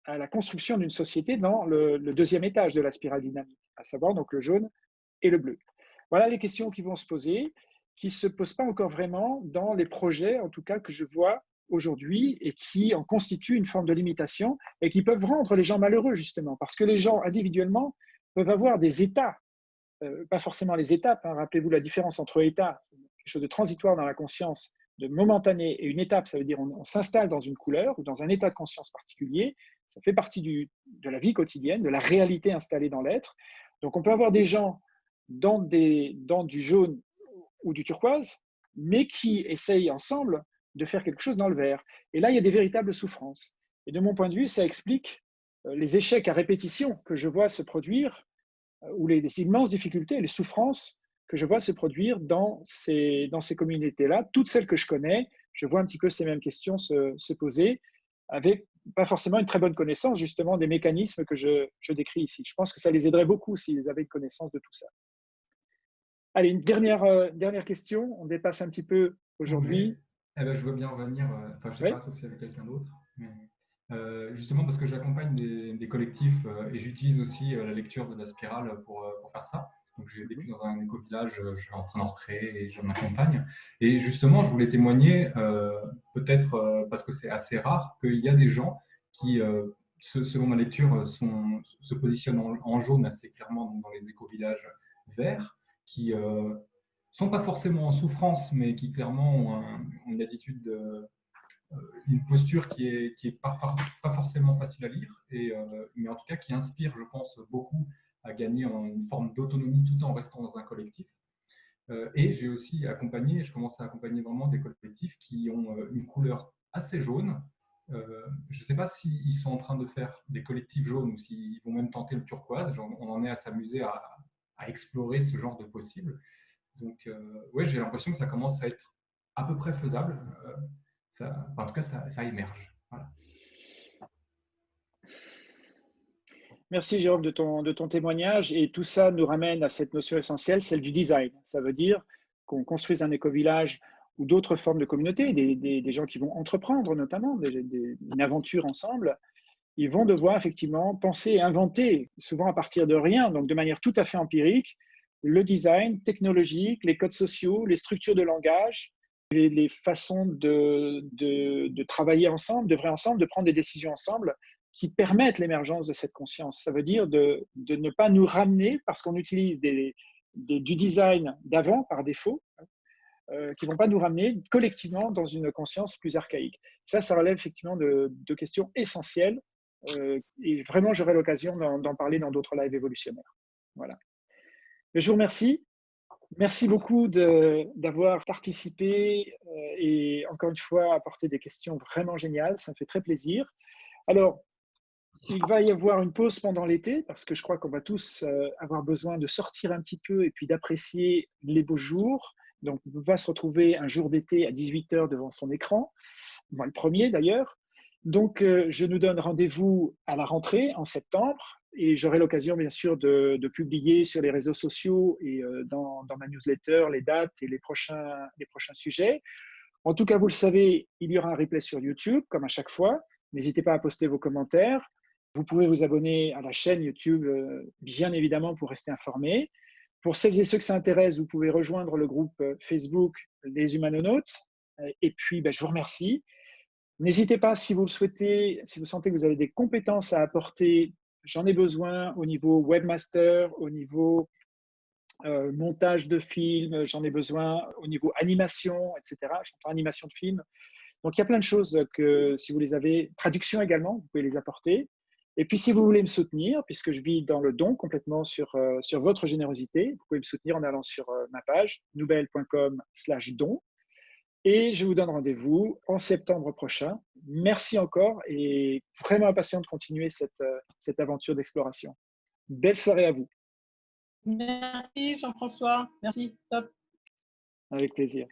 à la construction d'une société dans le, le, deuxième étage de la spirale dynamique, à savoir donc le jaune et le bleu. Voilà les questions qui vont se poser qui ne se posent pas encore vraiment dans les projets, en tout cas, que je vois aujourd'hui et qui en constituent une forme de limitation et qui peuvent rendre les gens malheureux, justement, parce que les gens individuellement peuvent avoir des états, euh, pas forcément les étapes, hein. rappelez-vous la différence entre état, quelque chose de transitoire dans la conscience, de momentané, et une étape, ça veut dire on, s'installe dans une couleur ou dans un état de conscience particulier, ça fait partie de la vie quotidienne, de la réalité installée dans l'être. Donc on peut avoir des gens dans du jaune ou du turquoise, mais qui essayent ensemble de faire quelque chose dans le vert. Et là, il y a des véritables souffrances. Et de mon point de vue, ça explique euh, les échecs à répétition que je vois se produire, euh, ou les, immenses difficultés, les souffrances que je vois se produire dans ces, communautés-là. Toutes celles que je connais, je vois un petit peu ces mêmes questions se, se poser, avec pas forcément une très bonne connaissance justement des mécanismes que je, je décris ici. Je pense que ça les aiderait beaucoup s'ils avaient une connaissance de tout ça. Allez, une dernière, euh, dernière question. On dépasse un petit peu aujourd'hui. Eh ben, je veux bien revenir, euh, enfin, je ne sais pas, sauf y avait quelqu'un d'autre. Euh, justement, parce que j'accompagne des, collectifs et j'utilise aussi la lecture de la spirale pour, pour faire ça. Donc, j'ai vécu dans un éco-village, je suis en train d'en recréer et j'en accompagne. Et justement, je voulais témoigner, peut-être parce que c'est assez rare, qu'il y a des gens qui, selon ma lecture, sont, se positionnent en, en jaune assez clairement dans les éco-villages verts qui ne euh, sont pas forcément en souffrance, mais qui clairement ont, une attitude, euh, une posture qui est, qui est pas, forcément facile à lire, et, euh, mais en tout cas qui inspire, je pense, beaucoup à gagner en une forme d'autonomie tout en restant dans un collectif. et j'ai aussi accompagné, je commence à accompagner vraiment des collectifs qui ont une couleur assez jaune. je ne sais pas s'ils sont en train de faire des collectifs jaunes ou s'ils vont même tenter le turquoise. on en est à s'amuser à, explorer ce genre de possible. Donc, euh, ouais, j'ai l'impression que ça commence à être à peu près faisable. Euh, ça, en tout cas, ça, émerge. Merci Jérôme de ton, de ton témoignage. Et tout ça nous ramène à cette notion essentielle, celle du design. Ça veut dire qu'on construise un éco-village ou d'autres formes de communauté, des, des, gens qui vont entreprendre notamment des, une aventure ensemble, ils vont devoir effectivement penser et inventer, souvent à partir de rien, donc de manière tout à fait empirique, le design technologique, les codes sociaux, les structures de langage, les façons de, travailler ensemble, de vrai ensemble, de prendre des décisions ensemble qui permettent l'émergence de cette conscience. Ça veut dire de, ne pas nous ramener parce qu'on utilise du design d'avant par défaut, euh, qui ne vont pas nous ramener collectivement dans une conscience plus archaïque. Ça, ça relève effectivement de, questions essentielles et vraiment j'aurai l'occasion d'en parler dans d'autres lives évolutionnaires. Voilà. Je vous remercie. Merci beaucoup d'avoir participé euh, et encore une fois apporté des questions vraiment géniales. Ça me fait très plaisir. Alors, il va y avoir une pause pendant l'été parce que je crois qu'on va tous euh, avoir besoin de sortir un petit peu et puis d'apprécier les beaux jours. Donc, on va se retrouver un jour d'été à 18h devant son écran, moi le premier d'ailleurs. Donc, euh, je nous donne rendez-vous à la rentrée en septembre et j'aurai l'occasion, bien sûr, de, publier sur les réseaux sociaux et euh, dans, ma newsletter les dates et les prochains, les prochains sujets. En tout cas, vous le savez, il y aura un replay sur YouTube, comme à chaque fois. N'hésitez pas à poster vos commentaires. Vous pouvez vous abonner à la chaîne YouTube, euh, bien évidemment, pour rester informé. Pour celles et ceux que ça intéresse, vous pouvez rejoindre le groupe Facebook Les Humanonautes. Et puis, ben, je vous remercie. N'hésitez pas, si vous le souhaitez, si vous sentez que vous avez des compétences à apporter, j'en ai besoin au niveau webmaster, au niveau euh, montage de films, j'en ai besoin au niveau animation, etc. J'entends animation de films. Donc, il y a plein de choses que, si vous les avez, traduction également, vous pouvez les apporter. Et puis, si vous voulez me soutenir, puisque je vis dans le don complètement sur, euh, sur votre générosité, vous pouvez me soutenir en allant sur euh, ma page nouvelle.com slash don. Et je vous donne rendez-vous en septembre prochain. Merci encore et vraiment impatient de continuer cette, euh, cette aventure d'exploration. Belle soirée à vous. Merci Jean-François. Merci. Top. Avec plaisir.